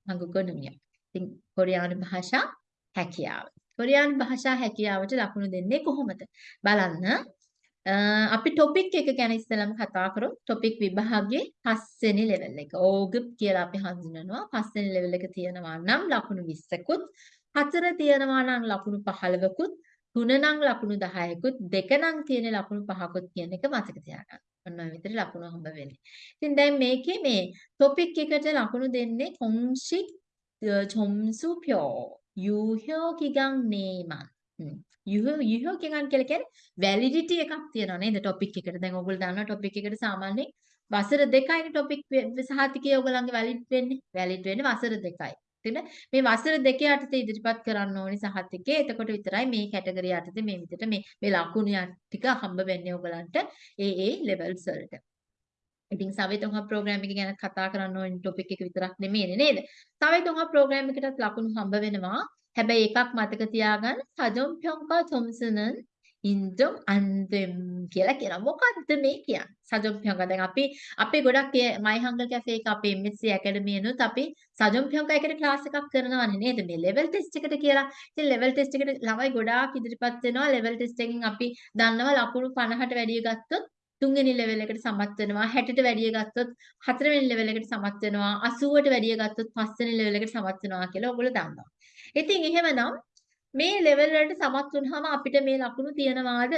හංගුගෝ නියම්. ඉතින් කොරියානු භාෂා හැකියාව. කොරියානු භාෂා හැකියාවට ලකුණු දෙන්නේ කොහොමද? බලන්න. අපි ටොපික් එක ගැන ඉස්සෙල්ලාම කතා කරමු. ටොපික් විභාගයේ පස්වෙනි ලෙවල් එක. ඕගප් කියලා අපි හඳුනනවා. පස්වෙනි ලෙවල් එක තියෙනවා නම් ලකුණු 20කුත්, හතර තියෙනවා නම් ලකුණු 15කුත්, තුන නම් ලකුණු 10කුත්, දෙක නම් තියෙන ලකුණු 5කුත් කියන එක මතක තියාගන්න. ඔන්න ඔය විදිහට ලකුණු හම්බ වෙන්නේ. ඉතින් දැන් මේකේ මේ ටොපික් එකට ලකුණු දෙන්නේ කොන්ෂික් චොම්සුප්‍යෝ යූහ්‍යෝ කිගන් නේමන්. යුහෝ යුහෝ කිගන් කියලා කියන්නේ වැලිඩිටි එකක් තියෙනවා නේද ටොපික් එකට. දැන් ඔයගොල්ලෝ දන්නවා ටොපික් එකට සාමාන්‍යයෙන් වසර දෙකයිනේ ටොපික් සහතිකය ඔයගොල්ලන්ගේ වැලිඩ් වෙන්නේ. වැලිඩ් වෙන්නේ වසර දෙකයි. එතන මේ වසර දෙකේ යටතේ ඉදිරිපත් කරන්න ඕනි සහතිකේ. එතකොට විතරයි මේ කැටගරිය යටතේ මේ විදිහට මේ මේ ලකුණු ටික හම්බ වෙන්නේ ඔයගලන්ට ඒ ඒ ලෙවල්ස් වලට. ඉතින් සවේතුංග ප්‍රෝග්‍රෑම් එක ගැන කතා කරන්න ඕනි ටොපික් එක විතරක් නෙමෙයිනේ නේද? සවේතුංග ප්‍රෝග්‍රෑම් එකටත් ලකුණු හම්බ වෙනවා. හැබැයි එකක් මතක තියාගන්න සජොම් ප්යොන්කා චොම්සනන් ඉන්දම් අන්දම් කියලා කියනවා. මොකද්ද මේ කියන්නේ? සජොම්පියංග දැන් අපි අපි ගොඩක් මයි හංගල් කැෆේ එක අපේ MSc ඇකඩමියනුත් අපි සජොම්පියංග එකට ක්ලාස් එකක් කරනවානේ නේද? මේ ලෙවල් ටෙස්ට් එකට කියලා. ඉතින් ලෙවල් ටෙස්ට් එකට ළමයි ගොඩාක් ඉදිරිපත් වෙනවා. ලෙවල් ටෙස්ට් එකෙන් අපි දන්නවා ලකුණු 50ට වැඩිය ගත්තොත් තුන්වෙනි ලෙවල් එකට සමත් වෙනවා 60ට වැඩිය ගත්තොත් හතරවෙනි ලෙවල් එකට සමත් වෙනවා 80ට වැඩිය ගත්තොත් පස්වෙනි ලෙවල් එකට සමත් වෙනවා කියලා ඔයගොල්ලෝ දන්නවා. ඉතින් එහෙමනම් මේ ලෙවල් වලට සමත් වුනහම අපිට මේ ලකුණු තියනවාද?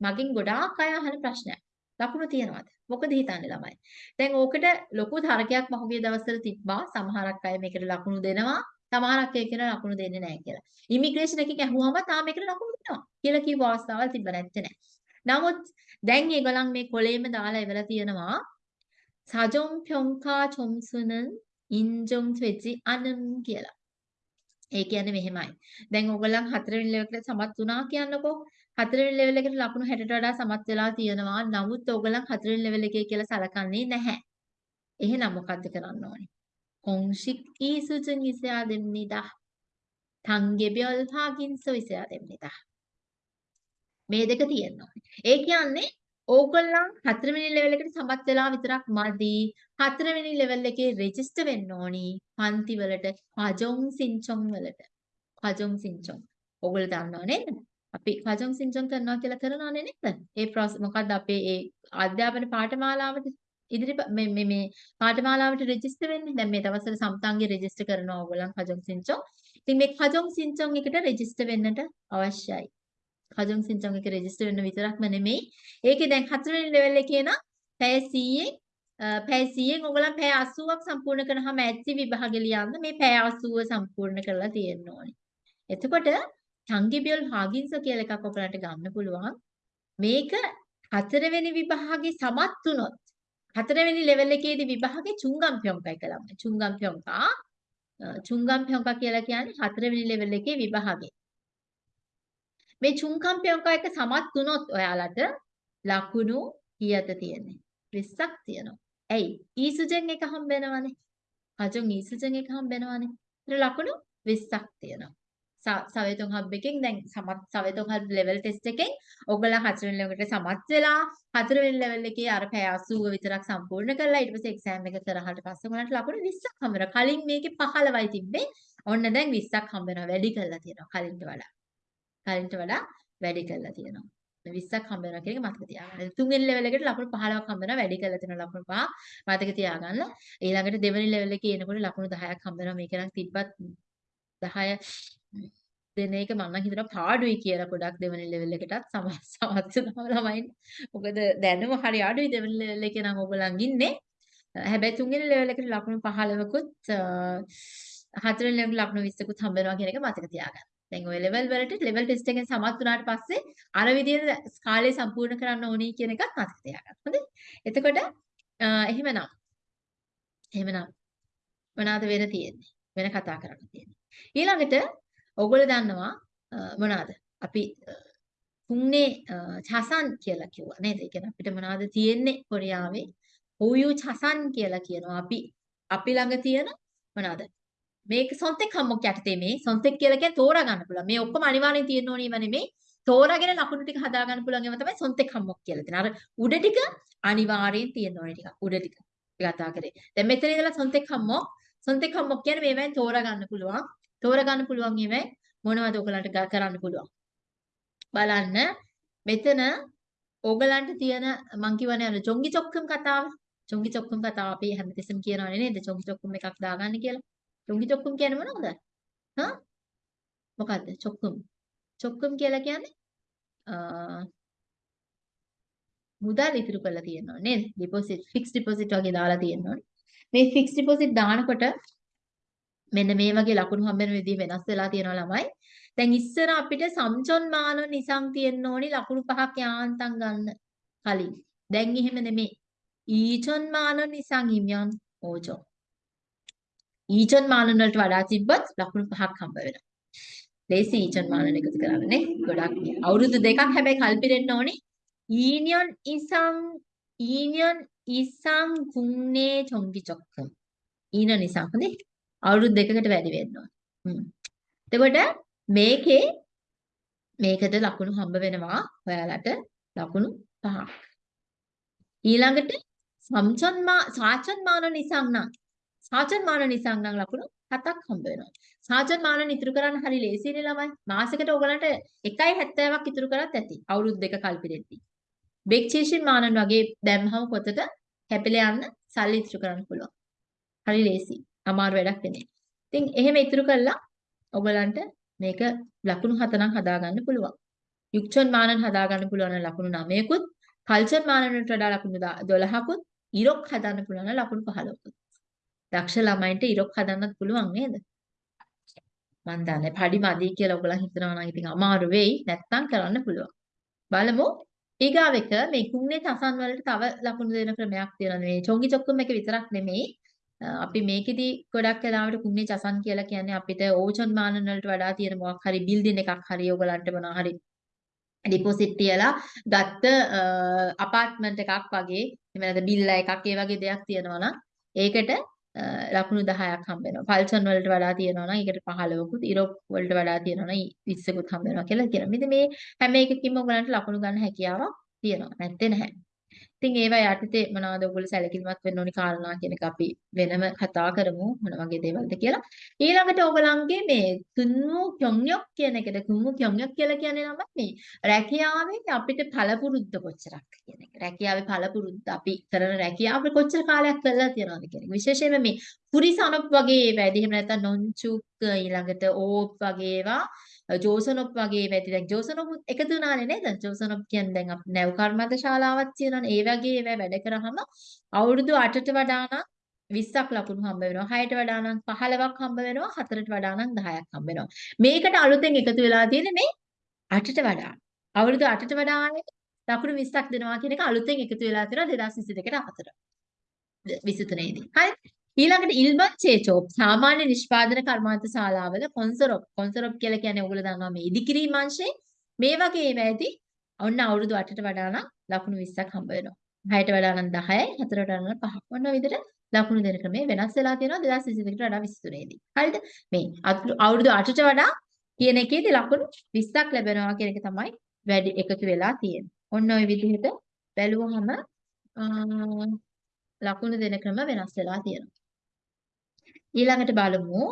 මගෙන් ගොඩාක් අය අහන ප්‍රශ්නයක්. ලකුණු තියනවාද? මොකද හිතන්නේ ළමයි? දැන් ඕකට ලොකු තරකයක් පහුගිය දවස්වල තිබ්බා. සමහරක් අය මේකට ලකුණු දෙනවා. සමහරක් අය කියන ලකුණු දෙන්නේ නැහැ කියලා. ඉමිග්‍රේෂන් එකකින් ඇහුවම තාම මේකට ලකුණු දෙනවා කියලා කිව්ව අවස්ථාවල් තිබ්බ නැත්තේ නෑ. නමුත් දැන් ඒගොල්ලන් මේ කොලේම දාලා ඉවලා තියෙනවා සජොම් ප්යොන්කා චොම්සුනන් ඉන්ජොම් ත්වෙචි අනම් කියලා. ඒ කියන්නේ මෙහෙමයි. දැන් ඕගොල්ලන් හතරවෙනි ලෙවල් එකට සමත් වුණා කියන්නකෝ. හතරවෙනි ලෙවල් එකට ලකුණු 60ට වඩා සමත් වෙලා තියෙනවා. නමුත් ඕගොල්ලන් හතරවෙනි ලෙවල් එකේ කියලා සලකන්නේ නැහැ. එහෙනම් මොකද්ද කරන්න ඕනේ? 공식 이수준 있어야 됩니다. 단계별 확인서 있어야 됩니다. මේ දෙක තියෙනවා. ඒ කියන්නේ ඕගොල්ලන් හතරවෙනි ලෙවල් එකට සමත් වෙලා විතරක් මදි. හතරවෙනි ලෙවල් එකේ රෙජිස්ටර් වෙන්න ඕනි. පන්ති වලට කජොන් සින්චොන් වලට. කජොන් සින්චොන්. ඕගොල්ලෝ දන්නව නේද? අපි කජොන් සින්චොන් කරනවා කියලා කරනවනේ නේද? ඒ මොකද්ද අපේ ඒ අධ්‍යාපන පාඨමාලාවට ඉදිරි මේ මේ මේ පාඨමාලාවට රෙජිස්ටර් වෙන්නේ. දැන් මේ දවස්වල සම්තන්ගේ රෙජිස්ටර් කරනවා ඕගොල්ලන් කජොන් සින්චොන්. ඉතින් මේ කජොන් සින්චොන් එකට රෙජිස්ටර් වෙන්නට අවශ්‍යයි. කජොන් සින්චොන් එක රෙජිස්ටර් වෙන්න විතරක්ම නෙමෙයි. ඒකේ දැන් හතරවෙනි ලෙවල් එකේ නම් පැය 100න් පැය 100න් ඔයගොල්ලන් පැය 80ක් සම්පූර්ණ කරනහම ඇත්ති විභාගෙ ලියන්න මේ පැය 80 සම්පූර්ණ කරලා තියෙන්න ඕනේ. එතකොට චංගිබියල් හාගින්ස කියලා එකක් ඔයගලන්ට ගන්න පුළුවන්. මේක හතරවෙනි විභාගේ සමත් වුණොත් හතරවෙනි ලෙවල් එකේදී විභාගේ චුංගම් පියොම්කයි කළා. චුංගම් පියොම්කා චුංගම් පෙහොංකා කියලා කියන්නේ හතරවෙනි ලෙවල් එකේ විභාගේ. මේ චුංකම් පෙහොංකා එක සමත් වුණොත් ඔයාලට ලකුණු කීයද තියෙන්නේ? 20ක් තියෙනවා. ඇයි? ඊසුජන් එක හම්බ වෙනවනේ. හජුන් ඊසුජන් එක හම්බ වෙනවනේ. ඒතර ලකුණු 20ක් තියෙනවා. සවේතුන් හබ් එකෙන් දැන් සමත් සවේතුන් හබ් ලෙවල් ටෙස්ට් එකෙන් ඔයගොල්ලෝ හතරවෙනි ලෙවල් එකට සමත් වෙලා හතරවෙනි ලෙවල් එකේ අර පැය 80 විතරක් සම්පූර්ණ කරලා ඊට පස්සේ එක්සෑම් එක කරහට පස්සේ මොනට ලකුණු 20ක් හම්බ වෙනවා. කලින් මේකේ 15යි තිබ්බේ. ඔන්න දැන් 20ක් හම්බ වෙනවා. වැඩි කරලා තියෙනවා කලින්ට වඩා. කලින්ට වඩා වැඩි කරලා තියෙනවා. 20ක් හම්බ වෙනවා කියන එක මතක තියාගන්න. තුන්වෙනි ලෙවල් එකට ලකුණු 15ක් හම්බ වෙනවා වැඩි කරලා තියෙන ලකුණු 5 මතක තියාගන්න. ඊළඟට දෙවෙනි ලෙවල් එකේ එනකොට ලකුණු 10ක් හම්බ වෙනවා. මේක නම් තිබ්බත් 10 දෙන එක මම නම් හිතනවා පාඩුයි කියලා ගොඩක් දෙවෙනි ලෙවල් එකටත් සමස්තව ළමයින්. මොකද දැනුම හරි අඩුයි දෙවෙනි ලෙවල් එකේ නම් ඔයගොල්ලන් ඉන්නේ. හැබැයි තුන්වෙනි ලෙවල් එකට ලකුණු 15කුත් හතරවෙනි ලෙවල් ලකුණු 20කුත් හම්බ වෙනවා කියන එක මතක තියාගන්න. දැන් ওই ලෙවල් වලට ලෙවල් ටෙස්ට් එකෙන් සමත් වුණාට පස්සේ අර විදිහට කාලය සම්පූර්ණ කරන්න ඕනේ කියන එකත් මතක තියාගන්න. හොඳයි. එතකොට එහෙමනම් එහෙමනම් මොනවාද වෙන තියෙන්නේ? වෙන කතා කරන්න තියෙන්නේ. ඊළඟට ඔයගොල්ලෝ දන්නවා මොනවාද? අපි තුන්නේ චසන් කියලා කිව්වා නේද? ඒ කියන්නේ අපිට මොනවද තියෙන්නේ කොරියාවේ? හුයු චසන් කියලා කියනවා. අපි අපි ළඟ තියෙන මොනවද? මේක සොන්තෙක් හම්මොක් යටතේ මේ සොන්තෙක් කියලා කියන්නේ තෝරා ගන්න පුළුවන්. මේ ඔක්කොම අනිවාර්යෙන් තියෙන්න ඕනේ ඒවා නෙමෙයි. තෝරාගෙන ලකුණු ටික හදා ගන්න පුළුවන් ඒවා තමයි සොන්තෙක් හම්මොක් කියලා තියෙන. අර උඩ ටික අනිවාර්යෙන් තියෙන්න ඕනේ ටික. උඩ ටික කතා කරේ. දැන් මෙතන ඉඳලා සොන්තෙක් හම්මොක් සොන්තෙක් හම්මොක් කියන්නේ මේවෙන් තෝරා ගන්න පුළුවන්. තෝරා ගන්න පුළුවන් ඒවෙන් මොනවද ඔයගලන්ට කරන්න පුළුවන්. බලන්න මෙතන ඕගලන්ට තියෙන මං කියවනේ අර චොංගි චොක්කම් කතාව. චොංගි චොක්කම් කතාව අපි හැමතිස්සෙම කියනවනේ නේද? චොංගි චොක්කම් එකක් දාගන්න කියලා. චොංගි චොක්කම් කියන්නේ මොනවද? හා? මොකද්ද? චොක්කම්. චොක්කම් කියලා කියන්නේ මුදල් ඉතුරු කරලා තියෙනවා නේද? ඩිපොසිට් ෆික්ස් ඩිපොසිට් වගේ දාලා තියෙනවා. මේ ෆික්ස් ඩිපොසිට් දානකොට මෙන්න මේ වගේ ලකුණු හම්බෙන විදිහ වෙනස් වෙලා තියෙනවා ළමයි. දැන් ඉස්සර අපිට සම්චොන් මාන නිසං තියෙන්න ඕනි ලකුණු පහක් යාන්තම් ගන්න කලින්. දැන් එහෙම නෙමෙයි. ඊචොන් මාන නිසං හිමියන් ඕචෝ. ඊචොන් මාන වලට වඩා තිබ්බත් ලකුණු පහක් හම්බ වෙනවා. ලේසි ඊචොන් මාන එකතු කරන්නේ ගොඩක් අවුරුදු දෙකක් හැබැයි කල්පිරෙන්න ඕනි. ඊනියන් ඉසං ඊනියන් ඉසං කුන්නේ චොංගි චොක්කම්. ඊන නිසා හොඳේ. අවුරුදු දෙකකට වැඩි වෙන්න ඕන. හ්ම්. එතකොට මේකේ මේකට ලකුණු හම්බ වෙනවා ඔයාලට ලකුණු පහක්. ඊළඟට සම්චන්මා සාචන්මාන නිසං නම් සාචන්මාන නිසං නම් ලකුණු හතක් හම්බ වෙනවා. සාචන්මාන ඉතුරු කරන්න හරි ලේසියිනේ ළමයි. මාසෙකට ඔයගලන්ට 1.70ක් ඉතුරු කරත් ඇති. අවුරුදු දෙක කල්පිරෙද්දි. බෙක්චේෂන් මානන් වගේ දැම්මම පොතට කැපිලා යන්න සල්ලි ඉතුරු කරන්න පුළුවන්. හරි ලේසියි. අමාරු වැඩක් නෙමෙයි. ඉතින් එහෙම ඉතුරු කළා ඔයගලන්ට මේක ලකුණු හතනම් හදාගන්න පුළුවන්. යුක්චන් මානන් හදාගන්න පුළුවන් ලකුණු 9කුත්, කල්චර් මානන්ට වඩා ලකුණු 12කුත්, ඉරොක් හදන්න පුළුවන් ලකුණු 15කුත්. දක්ෂ ළමයින්ට ඉරොක් හදන්නත් පුළුවන් නේද? මන් දන්නේ පඩි මදි කියලා ඔයගොල්ලෝ හිතනවා නම් ඉතින් අමාරු වෙයි. නැත්තම් කරන්න පුළුවන්. බලමු ඊගාව එක මේ කුන්නේ තසන් වලට තව ලකුණු දෙන ක්‍රමයක් තියෙනවා. මේ චොංගි චොක්කම් එක විතරක් නෙමෙයි. අපි මේකෙදි ගොඩක් වෙලාවට කුම්නේ චසන් කියලා කියන්නේ අපිට ඕචන් මානන වලට වඩා තියෙන මොකක් හරි බිල්ඩින් එකක් හරි ඔයගලන්ට මොනවා හරි ඩිපොසිට් තියලා ගත්ත අපාර්ට්මන්ට් එකක් වගේ එහෙම නැත්නම් බිල්ල එකක් ඒ වගේ දෙයක් තියෙනවා නම් ඒකට ලකුණු 10ක් හම්බ වෙනවා. පල්සන් වලට වඩා තියෙනවා නම් ඒකට 15කුත්, ඉරොප් වලට වඩා තියෙනවා නම් 20කුත් හම්බ වෙනවා කියලා කියනවා. ඉතින් මේ හැම එකකින්ම ඔයගලන්ට ලකුණු ගන්න හැකියාවක් තියෙනවා. නැත්තේ නැහැ. ඉතින් ඒවා යටතේ මොනවද ඔයගොල්ලෝ සැලකිලිමත් වෙන්න ඕනි කාරණා කියන එක අපි වෙනම කතා කරමු මොන වගේ දේවල්ද කියලා. ඊළඟට ඔයගලන්ගේ මේ කුම්මු kyongnyok කියන එකට කුම්මු kyongnyok කියලා කියන්නේ නම් මේ රැකියාවේ අපිට පළපුරුද්ද කොච්චරක් කියන එක. රැකියාවේ පළපුරුද්ද අපි කරන රැකියාව කොච්චර කාලයක් කරලා තියනවද කියන එක. විශේෂයෙන්ම මේ පුරිසනොප් වගේ වැඩි එහෙම නැත්නම් නොන්චුක් ඊළඟට ඕප් වගේ ඒවා ජෝසනොප් වගේ වැඩි දැන් ජෝසනොප් එකතු වුණානේ නේද? ජෝසනොප් කියන්නේ දැන් අපි නැව් කර්මද ශාලාවක් තියෙනවානේ. ඒ වගේ ඒවා වැඩ කරාම අවුරුදු 8ට වඩා නම් 20ක් ලකුණු හම්බ වෙනවා. 6ට වඩා නම් 15ක් හම්බ වෙනවා. 4ට වඩා නම් 10ක් හම්බ වෙනවා. මේකට අලුතෙන් එකතු වෙලා තියෙන්නේ මේ 8ට වඩා. අවුරුදු 8ට වඩා ලකුණු 20ක් දෙනවා කියන එක අලුතෙන් එකතු වෙලා තියෙනවා 2022ට 4. 23 දී. හරි. ඊළඟට ඉල්බන් චේචෝප් සාමාන්‍ය නිෂ්පාදන කර්මාන්ත ශාලාවල කොන්සරොප්. කොන්සරොප් කියලා කියන්නේ ඔයගොල්ලෝ දන්නවා මේ ඉදිකිරීම අංශේ මේ වගේ ඒවා ඇති ඔන්න අවුරුදු 8ට වඩා නම් ලකුණු 20ක් හම්බ වෙනවා. 6ට වඩා නම් 10යි 4ට වඩා නම් 5ක් ඔන්න විදිහට ලකුණු දෙන ක්‍රමය වෙනස් වෙලා තියෙනවා 2022ට වඩා 23 දී. හරිද? මේ අවුරුදු 8ට වඩා කියන එකේදී ලකුණු 20ක් ලැබෙනවා කියන එක තමයි වැඩි එකතු වෙලා තියෙන්නේ. ඔන්න ওই විදිහට බැලුවහම ලකුණු දෙන ක්‍රම වෙනස් වෙලා තියෙනවා. ඊළඟට බලමු.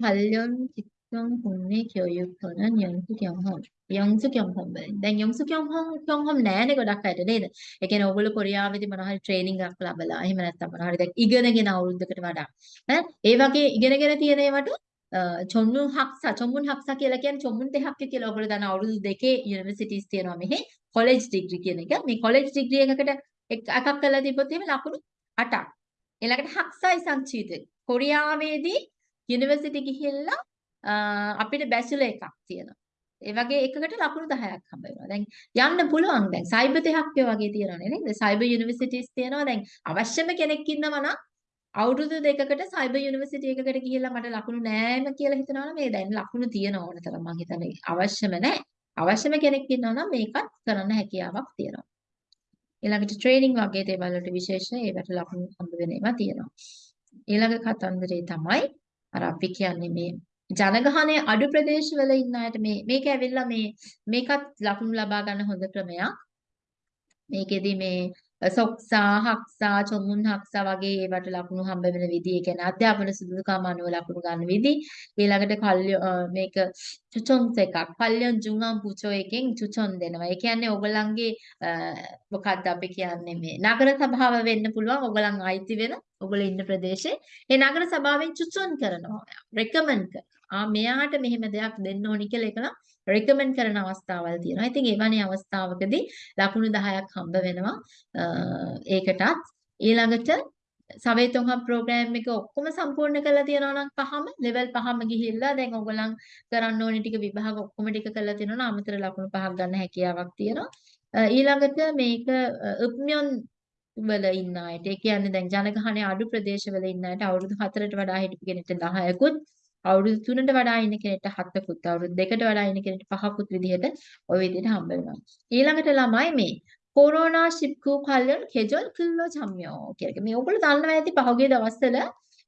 කල්යොන් චිත්තොන් පුන්නේ කියොයුක්තන යොන්සු කියොන්හොම්. යොන්සු කියොන්හොම් දැන් යොන්සු කියොන්හොම් කියොන්හොම් නෑනේ ගොඩක් අයට නේද? ඒ කියන්නේ ඕගොල්ලෝ කොරියාවේදී මොනවා හරි ට්‍රේනින්ග් එකක් ලබලා එහෙම නැත්නම් මොනවා හරි දැන් ඉගෙනගෙන අවුරුද්දකට වඩා. ඈ? ඒ වගේ ඉගෙනගෙන තියෙන ඒවට චොම්මුන් හක්සා. චොම්මුන් හක්සා කියලා කියන්නේ චොම්මුන් දෙහක්ක කියලා ඔයගොල්ලෝ දන්න අවුරුදු දෙකේ යුනිවර්සිටිස් තියෙනවා මෙහි. කොලෙජ් ඩිග්‍රී කියන එක. මේ කොලෙජ් ඩිග්‍රී එකකට එකක් කරලා තිබ්බොත් එහෙම ලකුණු 8ක් ඊළඟට හක්සයි සංචීත කොරියාවේදී යුනිවර්සිටි ගිහිල්ලා අපිට බැචලර් එකක් තියෙනවා. ඒ වගේ එකකට ලකුණු 10ක් හම්බ වෙනවා. දැන් යන්න පුළුවන් දැන් සයිබර් දෙකක් වගේ තියෙනවානේ නේද? සයිබර් යුනිවර්සිටිස් තියෙනවා. දැන් අවශ්‍යම කෙනෙක් ඉන්නවා නම් අවුරුදු දෙකකට සයිබර් යුනිවර්සිටි එකකට ගිහිල්ලා මට ලකුණු නෑම කියලා හිතනවා නම් මේ දැන් ලකුණු තියෙන ඕන තරම් මම හිතන්නේ අවශ්‍යම නෑ. අවශ්‍යම කෙනෙක් ඉන්නවා නම් මේකත් කරන්න හැකියාවක් තියෙනවා. ඊළඟට ට්‍රේනින් වගේ දේවල් වලට විශේෂ ඒවට ලකුණු හම්බ වෙන ඒවා තියෙනවා. ඊළඟ කතන්දරේ තමයි අර අපි කියන්නේ මේ ජනගහනය අඩු ප්‍රදේශවල ඉන්න අයට මේ මේක ඇවිල්ලා මේ මේකත් ලකුණු ලබා ගන්න හොඳ ක්‍රමයක්. මේකෙදි මේ සොක්සා හක්සා චොමුන් හක්සා වගේ ඒවට ලකුණු හම්බ වෙන විදි ඒ කියන්නේ අධ්‍යාපන සුදුසුකම් අනුව ලකුණු ගන්න විදි. ඊළඟට කල්ය මේක චුචොන් එකක්. කල්යන් ජුංගම් පුචෝ එකෙන් චුචොන් දෙනවා. ඒ කියන්නේ ඔයගලන්ගේ මොකක්ද අපි කියන්නේ මේ නගර සභාව වෙන්න පුළුවන්. ඔයගලන් අයිති වෙන ඔයගොල්ලෝ ඉන්න ප්‍රදේශේ. ඒ නගර සභාවෙන් චුචොන් කරනවා. රෙකමන්ඩ් කරනවා. ආ මෙයාට මෙහෙම දෙයක් දෙන්න ඕනි කියලා ඒක නම් රෙකමන්ඩ් කරන අවස්ථාවල් තියෙනවා. ඉතින් එවැනි අවස්ථාවකදී ලකුණු 10ක් හම්බ වෙනවා. ඒකටත් ඊළඟට සවේතොන්හම් ප්‍රෝග්‍රෑම් එක ඔක්කොම සම්පූර්ණ කරලා තියෙනවා නම් පහම ලෙවල් පහම ගිහිල්ලා දැන් ඔයගොල්ලන් කරන්න ඕනි ටික විභාග ඔක්කොම ටික කරලා තියෙනවා නම් අමතර ලකුණු පහක් ගන්න හැකියාවක් තියෙනවා. ඊළඟට මේක උප්මියොන් වල ඉන්න අයට ඒ කියන්නේ දැන් ජනගහනය අඩු ප්‍රදේශවල ඉන්න අයට අවුරුදු 4ට වඩා හිටපු කෙනෙක්ට 10කුත් අවුරුදු 3ට වඩා ඉන්න කෙනෙක්ට 7කුත් අවුරුදු 2කට වඩා ඉන්න කෙනෙක්ට 5කුත් විදිහට ওই විදිහට හම්බ වෙනවා. ඊළඟට ළමයි මේ කොරෝනා ශිප්කු කල්යන් කෙජොල් කිල්ලෝ චම්යෝ කියලා. මේ ඔයගොල්ලෝ දන්නවා ඇති පහුගිය දවස්වල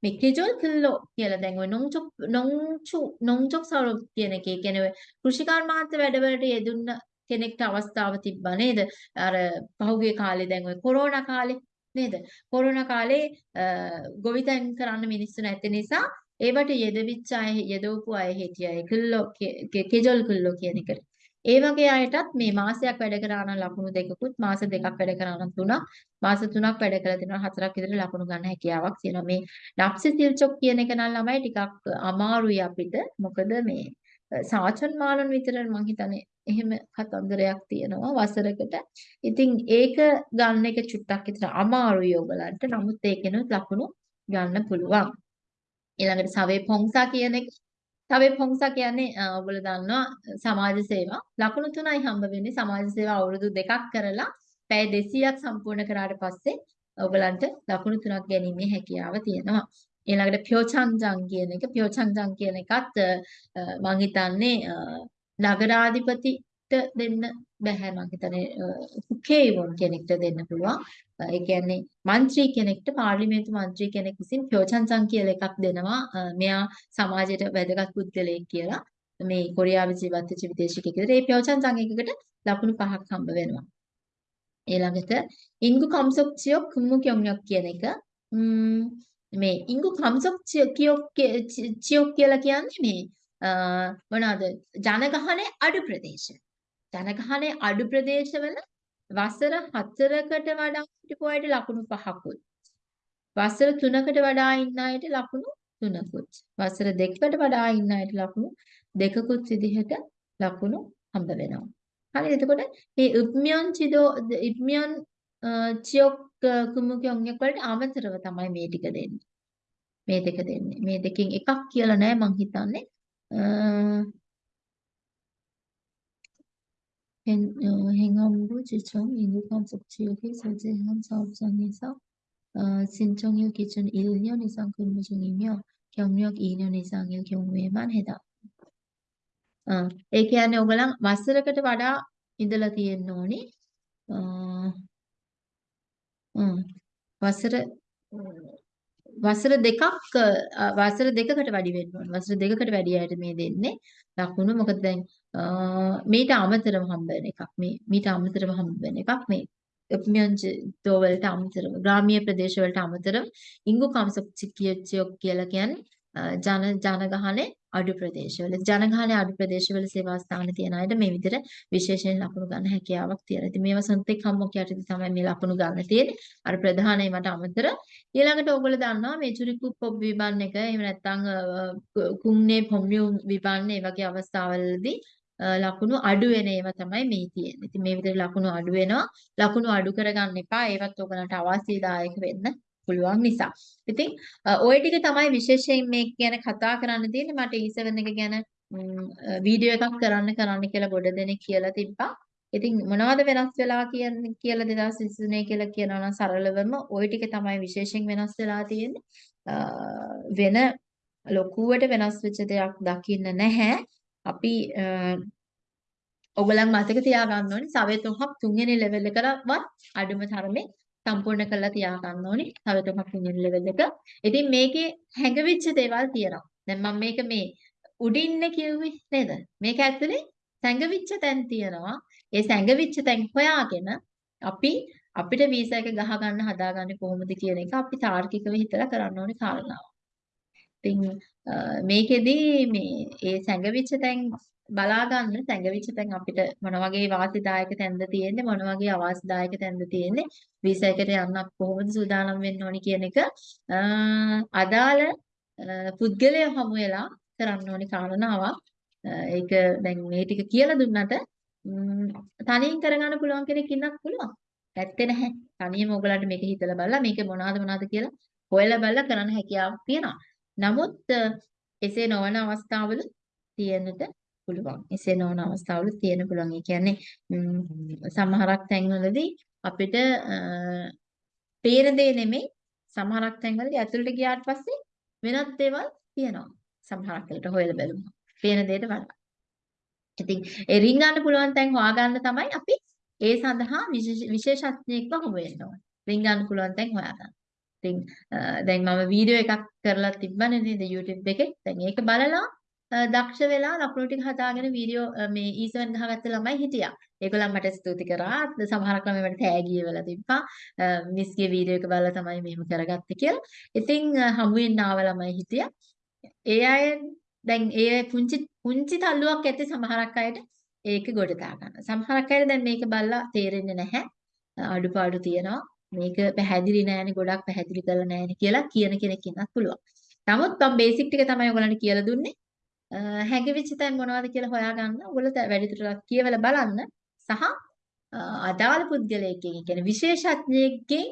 මේ කෙජොල් කිල්ලෝ කියලා දැන් ඔය නොංචොක් නොංචු නොංචොක් සවරු කියන එකේ කියන්නේ කෘෂිකර්මාන්ත වැඩවලට යෙදුන්න කෙනෙක්ට අවස්ථාව තිබ්බා නේද? අර පහුගිය කාලේ දැන් ඔය කොරෝනා කාලේ නේද? කොරෝනා කාලේ ගොවිතැන් කරන්න මිනිස්සු නැති නිසා ඒවට යෙදවිච්ච අය යෙදවපු අය හිටියයි කිල්ලෝ කෙජොල් කිල්ලෝ කියන එකට. ඒ වගේ අයටත් මේ මාසයක් වැඩ කරා නම් ලකුණු දෙකකුත් මාස දෙකක් වැඩ කරා නම් තුනක් මාස තුනක් වැඩ කරලා දෙනවා හතරක් විතර ලකුණු ගන්න හැකියාවක් තියෙනවා මේ නප්සි සිල්චොක් කියන එක නම් ළමයි ටිකක් අමාරුයි අපිට මොකද මේ සාචන් මාලන් විතර මං හිතන්නේ එහෙම කතන්දරයක් තියෙනවා වසරකට. ඉතින් ඒක ගන්න එක චුට්ටක් විතර අමාරුයි ඔයගලන්ට. නමුත් ඒකෙනුත් ලකුණු ගන්න පුළුවන්. ඊළඟට සවේ පොංසා කියන එක. සවේ පොංසා කියන්නේ ඔයගොල්ලෝ දන්නවා සමාජ සේවා. ලකුණු තුනයි හම්බ වෙන්නේ. සමාජ සේවා අවුරුදු දෙකක් කරලා පැය 200ක් සම්පූර්ණ කරාට පස්සේ ඔයගලන්ට ලකුණු තුනක් ගැනීමේ හැකියාව තියෙනවා. ඊළඟට ප්‍යෝචංජං කියන එක. ප්‍යෝචංජං කියන එකත් මම හිතන්නේ නගරාධිපති දෙන්න බෑ මම හිතන්නේ කුකේවොන් කෙනෙක්ට දෙන්න පුළුවන්. ඒ කියන්නේ മന്ത്രി කෙනෙක්ට පාර්ලිමේන්තු മന്ത്രി කෙනෙක් විසින් ප්‍රයෝජනසං කියලා එකක් දෙනවා. මෙයා සමාජයට වැදගත් පුද්ගලයෙක් කියලා. මේ කොරියාවේ ජීවත් වෙච්ච විදේශිකයෙකුට ඒ ප්‍රයෝජනසං එකකට ලකුණු පහක් හම්බ වෙනවා. ඊළඟට ඉංගු කම්සොක් චියොක් කුමු කියොක් කියන එක මේ ඉංගු කම්සොක් චියොක් චියොක් කියලා කියන්නේ මේ මොනවාද ජනගහනය අඩු ප්‍රදේශ. ජනගහනය අඩු ප්‍රදේශවල වසර 4කට වඩා හිටපු අයට ලකුණු 5කුත් වසර 3කට වඩා ඉන්න අයට ලකුණු 3කුත් වසර 2කට වඩා ඉන්න අයට ලකුණු 2කුත් විදිහට ලකුණු හම්බ වෙනවා. හරි එතකොට මේ උප්මියන් චිදෝ ඉප්මියන් චියොක් කුමුකියොන් වලට අමතරව තමයි මේ ටික දෙන්නේ. මේ දෙක දෙන්නේ. මේ දෙකෙන් එකක් කියලා නෑ මං හිතන්නේ. 행안부 지청 인구감속 지역의 설제 현 사업장에서 어, 신청일 기준 1년 이상 근무 중이며 경력 2년 이상일 경우에만 해당. 어, ඒ කියන්නේ ඔයගලන් වසරකට වඩා ඉඳලා තියෙන්න ඕනි. අ වසර වසර දෙකක් වසර දෙකකට වැඩි වෙන්න ඕන. වසර දෙකකට වැඩි අයට මේ දෙන්නේ ලකුණු. මොකද දැන් මීට අමතරව හම්බ වෙන එකක්. මේ මීට අමතරව හම්බ වෙන එකක් මේ උපමියන්ජිතෝ වලට අමතරව ග්‍රාමීය ප්‍රදේශ වලට අමතරව ඉංගු කම්සොක්චිකියොක් කියලා කියන්නේ ජන ජනගහනේ අඩු ප්‍රදේශවල ජනගහනේ අඩු ප්‍රදේශවල සේවා ස්ථාන තියෙන අයට මේ විදිහට විශේෂයෙන් ලකුණු ගන්න හැකියාවක් තියෙනවා. ඉතින් මේවා සන්තෙක් හම්බොක් යටතේ තමයි මේ ලකුණු ගන්න තියෙන්නේ. අර ප්‍රධාන ඒවාට අමතර ඊළඟට ඕගොල්ලෝ දන්නවා මේ චුරිකු පොබ් විබන් එක එහෙම නැත්නම් කුම්නේ පොම්මියු විබන් ඒ වගේ අවස්ථාවලදී ලකුණු අඩු වෙන ඒවා තමයි මේ තියෙන්නේ. ඉතින් මේ විදිහට ලකුණු අඩු වෙනවා. ලකුණු අඩු කරගන්න එපා. ඒවත් ඔයගලන්ට අවශ්‍යදායක වෙන්න පුළුවන් නිසා. ඉතින් ওই ටික තමයි විශේෂයෙන් මේ ගැන කතා කරන්න තියෙන්නේ. මට E7 එක ගැන වීඩියෝ එකක් කරන්න කරන්න කියලා ගොඩ දෙනෙක් කියලා තිබ්බා. ඉතින් මොනවද වෙනස් වෙලා කියන්නේ කියලා 2023 කියලා කියනවා නම් සරලවම ওই ටික තමයි විශේෂයෙන් වෙනස් වෙලා තියෙන්නේ. වෙන ලොකුවට වෙනස් වෙච්ච දෙයක් දකින්න නැහැ. අපි ඔයගලන් මතක තියාගන්න ඕනේ සවය තුනක් තුන්වෙනි ලෙවල් එකකවත් අඩුම තරමේ සම්පූර්ණ කරලා තියාගන්න ඕනේ සවය තුනක් තුන්වෙනි ලෙවල් එක. ඉතින් මේකේ හැඟවිච්ච දේවල් තියෙනවා. දැන් මම මේක මේ උඩින්න කිව්වේ නේද? මේක ඇතුලේ සැඟවිච්ච තැන් තියෙනවා. ඒ සැඟවිච්ච තැන් හොයාගෙන අපි අපිට වීසා එක ගහ ගන්න හදාගන්නේ කොහොමද කියන එක අපි තාර්කිකව හිතලා කරන්න ඕනේ කාරණාව. ඉතින් මේකෙදි මේ ඒ සැඟවිච්ච තැන් බලා ගන්න සැඟවිච්ච තැන් අපිට මොන වගේ වාසිදායක තැන්ද තියෙන්නේ මොන වගේ අවාසිදායක තැන්ද තියෙන්නේ වීසා එකට යන්න කොහොමද සූදානම් වෙන්න ඕනි කියන එක අදාළ පුද්ගලයා හමු වෙලා කරන්න ඕනි කාරණාවක්. ඒක දැන් මේ ටික කියලා දුන්නට තනියෙන් කරගන්න පුළුවන් කෙනෙක් ඉන්නත් පුළුවන්. ඇත්තේ නැහැ. තනියම ඔයගලන්ට මේක හිතලා බලලා මේක මොනවද මොනවද කියලා හොයලා බලලා කරන්න හැකියාවක් තියෙනවා. නමුත් එසේ නොවන අවස්ථාවල තියෙන්නට පුළුවන්. එසේ නොවන අවස්ථාවල තියෙන්න පුළුවන්. ඒ කියන්නේ සමහරක් තැන්වලදී අපිට පේන දේ නෙමෙයි සමහරක් තැන්වලදී ඇතුළට ගියාට පස්සේ වෙනත් දේවල් තියෙනවා. සමහරක් වෙලට හොයලා බලමු. පේන දෙයට වඩා. ඉතින් ඒ රින්ගන්න පුළුවන් තැන් හොයාගන්න තමයි අපි ඒ සඳහා විශේෂඥයෙක්ව හොය වෙන්න ඕනේ. රින්ගන්න පුළුවන් තැන් හොයාගන්න. ඉතින් දැන් මම වීඩියෝ එකක් කරලා තිබ්බනේ නේද YouTube එකේ. දැන් ඒක බලලා දක්ෂ වෙලා ලකුණු ටික හදාගෙන වීඩියෝ මේ E7 ගහගත්ත ළමයි හිටියා. ඒගොල්ලන් මට ස්තුති කරා. සමහරක් ළමයි මට තෑගි වෙලා තිබ්බා. මිස්ගේ වීඩියෝ එක බලලා තමයි මෙහෙම කරගත්තේ කියලා. ඉතින් හමු වෙන්න ආව ළමයි හිටියා. ඒ අය දැන් ඒ පුංචි පුංචි තල්ලුවක් ඇති සමහරක් අයට ඒක ගොඩ දා ගන්න. සමහරක් අයට දැන් මේක බලලා තේරෙන්නේ නැහැ. අඩුපාඩු තියෙනවා. මේක පැහැදිලි නෑනේ ගොඩක් පැහැදිලි කරලා නෑනේ කියලා කියන කෙනෙක් ඉන්නත් පුළුවන්. නමුත් මම බේසික් ටික තමයි ඔයගලන්ට කියලා දුන්නේ. හැඟවිච්ච තැන් මොනවද කියලා හොයාගන්න. ඔයගොල්ලෝ වැඩිදුරටත් කියවලා බලන්න සහ අදාළ පුද්ගලයෙක්ගෙන් කියන්නේ විශේෂඥයෙක්ගෙන්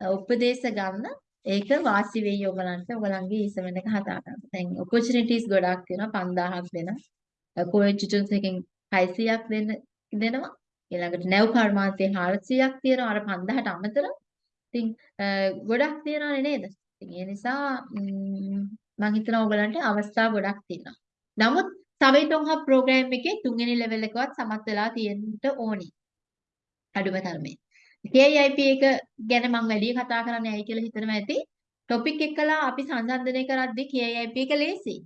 උපදේශ ගන්න ඒක වාසි වෙයි ඔයගලන්ට ඔයගලන්ගේ ඊසමෙන් එක හදාගන්න. දැන් opportunities ගොඩක් තියෙනවා 5000ක් දෙන. කොලෙජ් ටියුටර්ස් එකෙන් 600ක් දෙන්න දෙනවා. ඊළඟට නැව් කර්මාන්තේ 400ක් තියෙනවා අර 5000ට අමතරව. ඉතින් ගොඩක් තියෙනවනේ නේද? ඉතින් ඒ නිසා මම හිතනවා ඔයගලන්ට අවස්ථා ගොඩක් තියෙනවා. නමුත් සවයිටොන් හබ් ප්‍රෝග්‍රෑම් එකේ තුන්වෙනි ලෙවල් එකවත් සමත් වෙලා තියෙන්න ඕනි. අඩුම තරමේ. KIP එක ගැන මම වැඩි කතා කරන්නේ ඇයි කියලා හිතනවා ඇති. ටොපික් එකලා අපි සංසන්දනය කරද්දී KIP එක ලේසි.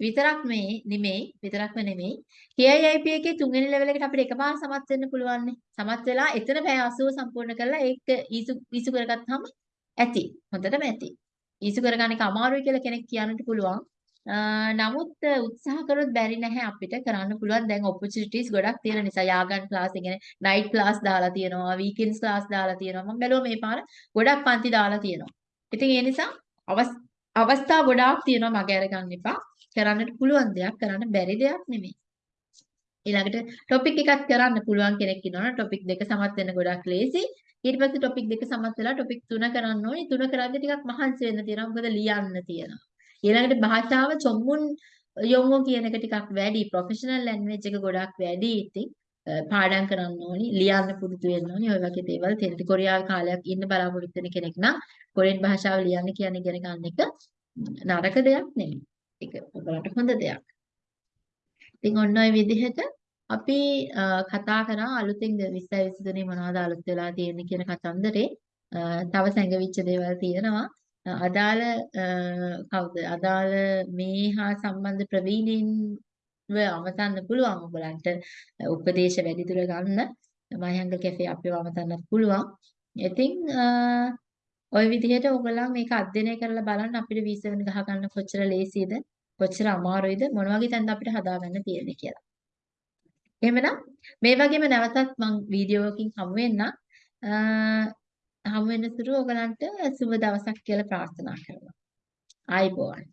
විතරක් මේ නෙමෙයි විතරක්ම නෙමෙයි KIIP එකේ තුන්වෙනි ලෙවල් එකට අපිට එකපාර සමත් වෙන්න පුළුවන් නේ. සමත් වෙලා එතන පැය 80 සම්පූර්ණ කරලා ඒක ඊසු ඊසු කරගත්තාම ඇති. හොඳටම ඇති. ඊසු කරගන්න එක අමාරුයි කියලා කෙනෙක් කියන්නත් පුළුවන්. නමුත් උත්සාහ කරොත් බැරි නැහැ අපිට කරන්න පුළුවන්. දැන් opportunities ගොඩක් තියෙන නිසා යාගන් ක්ලාස් ඒ කියන්නේ night class දාලා තියෙනවා weekends class දාලා තියෙනවා. මම බැලුවා මේ පාර ගොඩක් පන්ති දාලා තියෙනවා. ඉතින් ඒ නිසා අවස්ථා ගොඩාක් තියෙනවා මගේ අරගන්න එපා. කරන්නට පුළුවන් දෙයක් කරන්න බැරි දෙයක් නෙමෙයි. ඊළඟට ටොපික් එකක් කරන්න පුළුවන් කෙනෙක් ඉන්නවනේ ටොපික් දෙක සමත් වෙන්න ගොඩක් ලේසි ඊට පස්සේ ටොපික් දෙක සමත් වෙලා ටොපික් තුන කරන්න ඕනේ. තුන කරද්දී ටිකක් මහන්සි වෙන්න තියෙනවා. මොකද ලියන්න තියෙනවා. ඊළඟට භාෂාව චොම්මුන් යොමු කියන එක ටිකක් වැඩි ප්‍රොෆෙෂනල් ලැන්ග්වේජ් එක ගොඩක් වැඩි ඉතින් පාඩම් කරන්න ඕනි, ලියන්න පුරුදු වෙන්න ඕනි. ඔය වගේ දේවල් තියෙනවා. කොරියාවේ කාලයක් ඉන්න බලාපොරොත්තු වෙන කෙනෙක් නම් කොරියන් භාෂාව ලියන්න කියන ඉගෙන ගන්න එක නරක දෙයක් නෙමෙයි. ඒක ඔයගලන්ට හොඳ දෙයක්. ඉතින් ඔන්න ඔය විදිහට අපි කතා කරා අලුතෙන් 20 23 මොනවද අලුත් වෙලා තියෙන්නේ කියන කතන්දරේ තව සැඟවිච්ච දේවල් තියෙනවා. අදාළ කවුද? අදාළ මේ හා සම්බන්ධ ප්‍රවීණයින්ව අමතන්න පුළුවන් ඔයගලන්ට උපදේශ වැඩිදුර ගන්න. මයංග කැෆේ අපිව අමතන්නත් පුළුවන්. ඉතින් ওই විදිහට ඔයගොල්ලන් මේක අධ්‍යයනය කරලා බලන්න අපිට වීසා ගහ ගන්න කොච්චර ලේසියද කොච්චර අමාරුයිද මොන වගේ තැනද අපිට හදාගන්න තියෙන්නේ කියලා. එහෙමනම් මේ වගේම නැවතත් මම වීඩියෝකින් හමු වෙන්නම්. හමු වෙන සුළු ඔයගලන්ට සුබ දවසක් කියලා ප්‍රාර්ථනා කරනවා. ආයිබෝවන්.